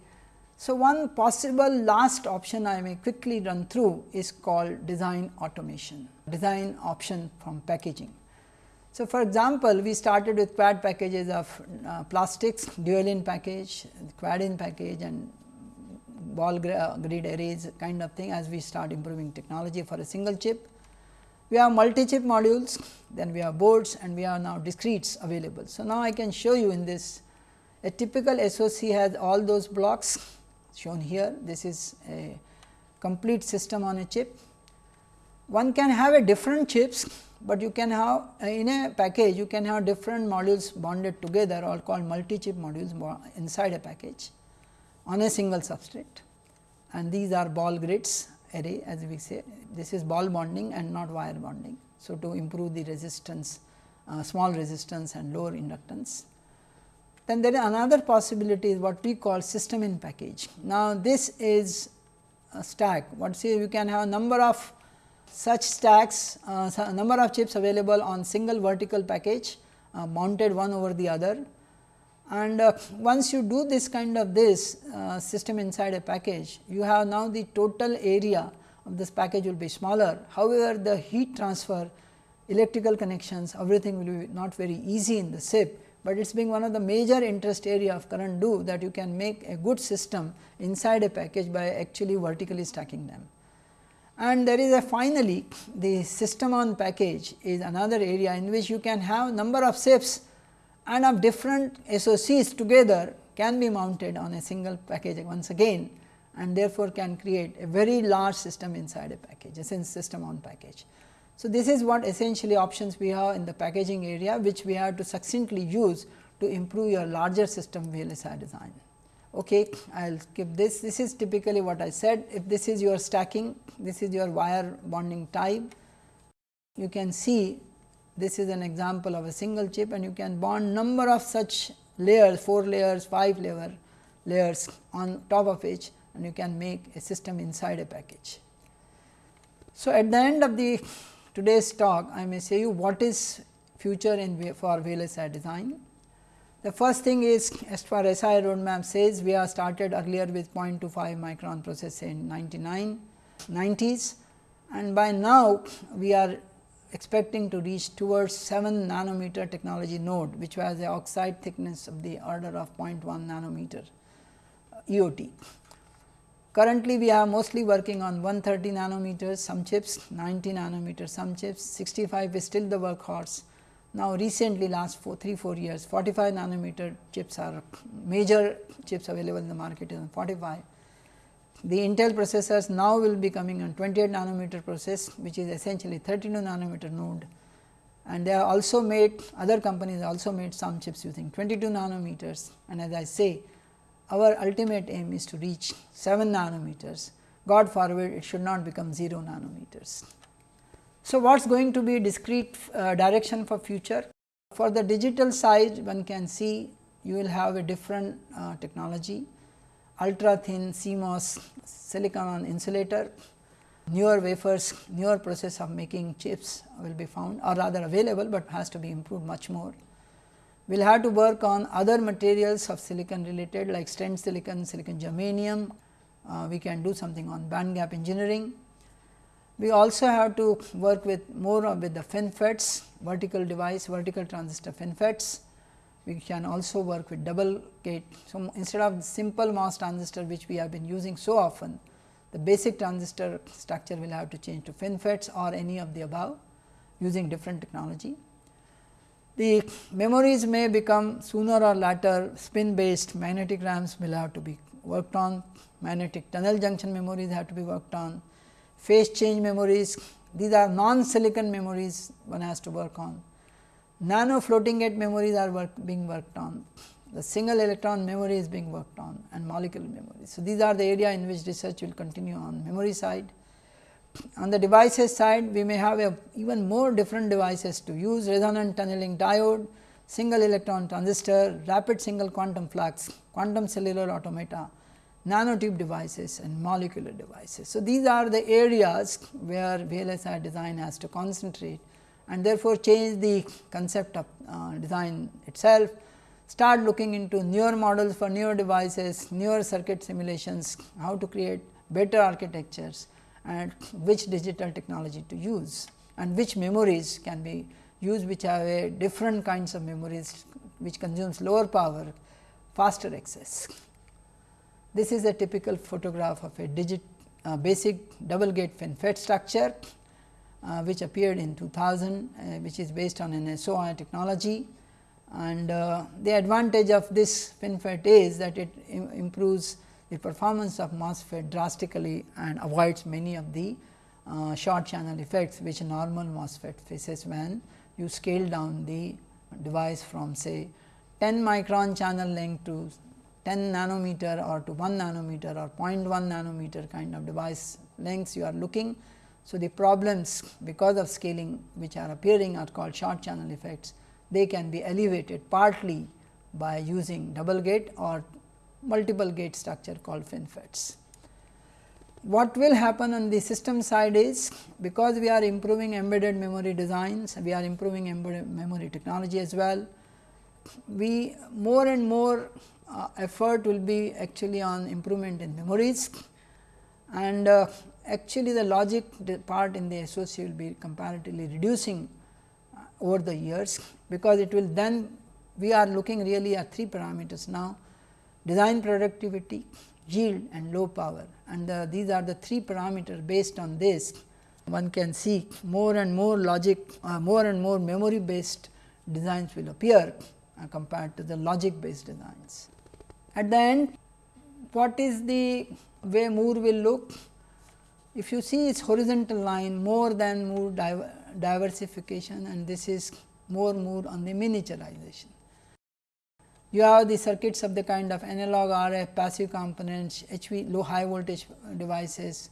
So, one possible last option I may quickly run through is called design automation, design option from packaging. So, for example, we started with quad packages of uh, plastics, dual in package, quad in package and ball grid arrays kind of thing as we start improving technology for a single chip. We have multi chip modules, then we have boards and we have now discretes available. So, now I can show you in this a typical SOC has all those blocks shown here. This is a complete system on a chip. One can have a different chips but you can have in a package you can have different modules bonded together or called multi chip modules inside a package on a single substrate and these are ball grids array as we say this is ball bonding and not wire bonding. So, to improve the resistance uh, small resistance and lower inductance. Then there is another possibility is what we call system in package. Now, this is a stack what say you can have a number of such stacks uh, number of chips available on single vertical package uh, mounted one over the other. And uh, once you do this kind of this uh, system inside a package, you have now the total area of this package will be smaller. However, the heat transfer, electrical connections, everything will be not very easy in the SIP, but it is being one of the major interest area of current do that you can make a good system inside a package by actually vertically stacking them. And there is a finally, the system on package is another area in which you can have number of SIPs and of different SOCs together can be mounted on a single package once again and therefore, can create a very large system inside a package a system on package. So, this is what essentially options we have in the packaging area which we have to succinctly use to improve your larger system VLSI design okay, I will skip this. This is typically what I said. If this is your stacking, this is your wire bonding type. You can see this is an example of a single chip and you can bond number of such layers, 4 layers, 5 layer layers on top of each and you can make a system inside a package. So, at the end of the today's talk, I may say you what is future in for VLSI design. The first thing is as far as SI roadmap says we have started earlier with 0.25 micron process in 99 90s and by now we are expecting to reach towards 7 nanometer technology node which was the oxide thickness of the order of 0.1 nanometer uh, EOT. Currently, we are mostly working on 130 nanometers some chips, 90 nanometers some chips, 65 is still the workhorse now, recently last four, 3 4 years 45 nanometer chips are major chips available in the market is 45. The Intel processors now will be coming on 28 nanometer process which is essentially 32 nanometer node and they are also made other companies also made some chips using 22 nanometers and as I say our ultimate aim is to reach 7 nanometers God forward it should not become 0 nanometers. So, what is going to be discrete uh, direction for future? For the digital side one can see you will have a different uh, technology ultra thin CMOS silicon on insulator newer wafers newer process of making chips will be found or rather available, but has to be improved much more. We will have to work on other materials of silicon related like stent silicon, silicon germanium, uh, we can do something on band gap engineering. We also have to work with more with the FinFETs, vertical device, vertical transistor FinFETs. We can also work with double gate. So, instead of simple MOS transistor which we have been using so often, the basic transistor structure will have to change to FinFETs or any of the above using different technology. The memories may become sooner or later spin based magnetic RAMs will have to be worked on, magnetic tunnel junction memories have to be worked on, phase change memories, these are non silicon memories one has to work on. Nano floating gate memories are work, being worked on the single electron memory is being worked on and molecular memory. So, these are the area in which research will continue on memory side. On the devices side, we may have a even more different devices to use resonant tunneling diode, single electron transistor, rapid single quantum flux, quantum cellular automata, nanotube devices and molecular devices. So, these are the areas where VLSI design has to concentrate and therefore, change the concept of uh, design itself start looking into newer models for newer devices, newer circuit simulations, how to create better architectures and which digital technology to use and which memories can be used which have a different kinds of memories which consumes lower power, faster access. This is a typical photograph of a digit uh, basic double gate FinFET structure, which appeared in 2000, uh, which is based on an SOI technology and uh, the advantage of this FinFET is that it Im improves the performance of MOSFET drastically and avoids many of the uh, short channel effects which normal MOSFET faces when you scale down the device from say 10 micron channel length to 10 nanometer or to 1 nanometer or 0.1 nanometer kind of device lengths you are looking. So, the problems because of scaling which are appearing are called short channel effects they can be elevated partly by using double gate or multiple gate structure called FinFETs. What will happen on the system side is because we are improving embedded memory designs, we are improving embedded memory technology as well. We more and more uh, effort will be actually on improvement in memories and uh, actually the logic part in the SOC will be comparatively reducing over the years, because it will then we are looking really at three parameters now design productivity, yield and low power and the, these are the three parameters based on this one can see more and more logic uh, more and more memory based designs will appear uh, compared to the logic based designs. At the end what is the way Moore will look? If you see its horizontal line more than Moore diversification and this is more more on the miniaturization. You have the circuits of the kind of analog RF passive components, HV low high voltage devices,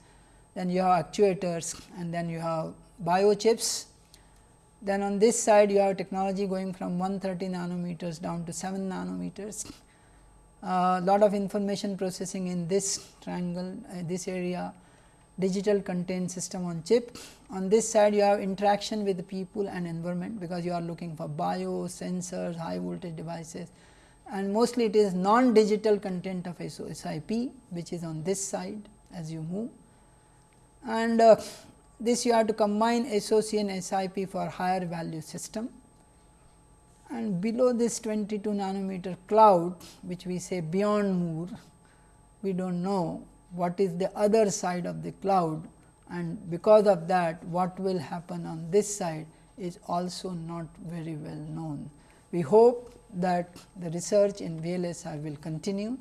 then you have actuators and then you have biochips. Then on this side you have technology going from 130 nanometers down to 7 nanometers. A uh, lot of information processing in this triangle, uh, this area digital content system on chip. On this side you have interaction with people and environment, because you are looking for bio, sensors, high voltage devices and mostly it is non digital content of SIP which is on this side as you move. And uh, this you have to combine SOC and SIP for higher value system and below this 22 nanometer cloud which we say beyond Moore, we do not know what is the other side of the cloud and because of that what will happen on this side is also not very well known. We hope that the research in VLSI will continue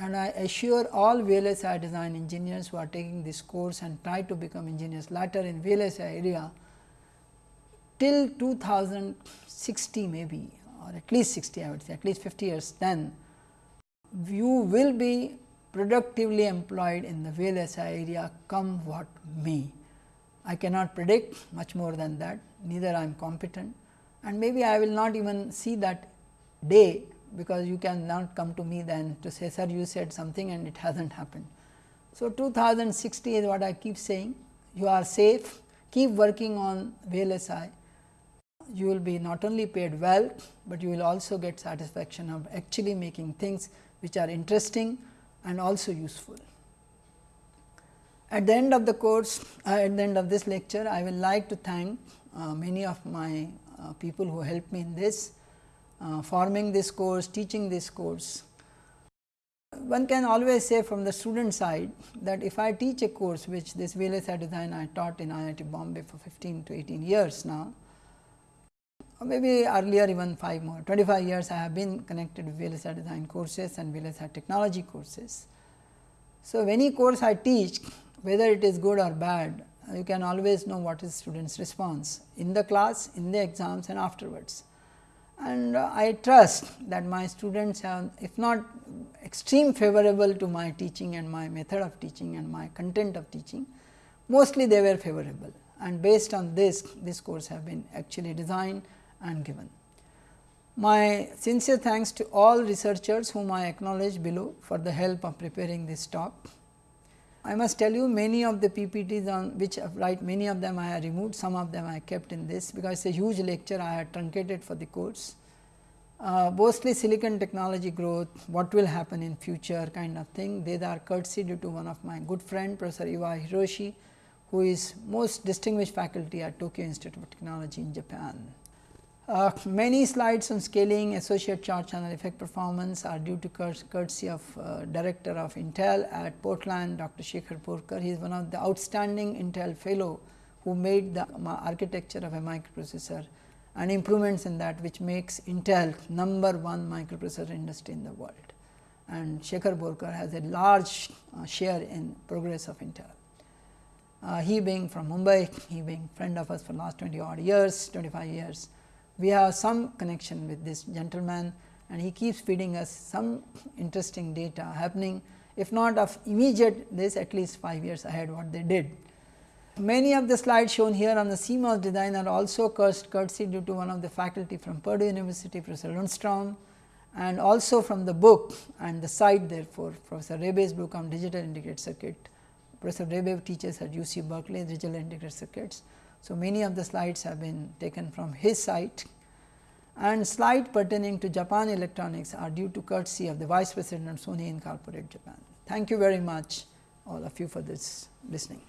and I assure all VLSI design engineers who are taking this course and try to become engineers later in VLSI area till 2060 maybe or at least 60 I would say at least 50 years then you will be productively employed in the VLSI area come what may. I cannot predict much more than that, neither I am competent, and maybe I will not even see that day because you can not come to me then to say sir you said something and it has not happened. So, 2060 is what I keep saying you are safe keep working on VLSI you will be not only paid well, but you will also get satisfaction of actually making things which are interesting and also useful. At the end of the course, uh, at the end of this lecture, I will like to thank uh, many of my uh, people who helped me in this, uh, forming this course, teaching this course. One can always say from the student side that if I teach a course which this VLSI design I taught in IIT Bombay for 15 to 18 years now, or maybe earlier even 5 more 25 years I have been connected with VLSI design courses and VLSI technology courses. So, any course I teach whether it is good or bad you can always know what is students response in the class, in the exams and afterwards. And uh, I trust that my students have if not extreme favorable to my teaching and my method of teaching and my content of teaching, mostly they were favorable and based on this, this course have been actually designed and given. My sincere thanks to all researchers whom I acknowledge below for the help of preparing this talk. I must tell you many of the PPTs on which I write many of them I have removed, some of them I kept in this because it is a huge lecture I had truncated for the course. Uh, mostly silicon technology growth, what will happen in future kind of thing. These are courtesy due to one of my good friend Professor Iwai Hiroshi, who is most distinguished faculty at Tokyo Institute of Technology in Japan. Uh, many slides on scaling associate charge channel effect performance are due to courtesy of uh, director of Intel at Portland Dr. Shekhar Borkar. He is one of the outstanding Intel fellow who made the architecture of a microprocessor and improvements in that which makes Intel number one microprocessor industry in the world. And Shekhar Borkar has a large uh, share in progress of Intel. Uh, he being from Mumbai, he being friend of us for last 20 odd years, 25 years we have some connection with this gentleman and he keeps feeding us some interesting data happening if not of immediate this at least 5 years ahead what they did. Many of the slides shown here on the CMOS design are also courtesy due to one of the faculty from Purdue University Professor Lundstrom and also from the book and the site therefore Professor Rabaey's book on digital integrated circuit. Professor Rabaey teaches at UC Berkeley digital integrated circuits so, many of the slides have been taken from his site and slide pertaining to Japan Electronics are due to courtesy of the Vice President of Sony Incorporated Japan. Thank you very much all of you for this listening.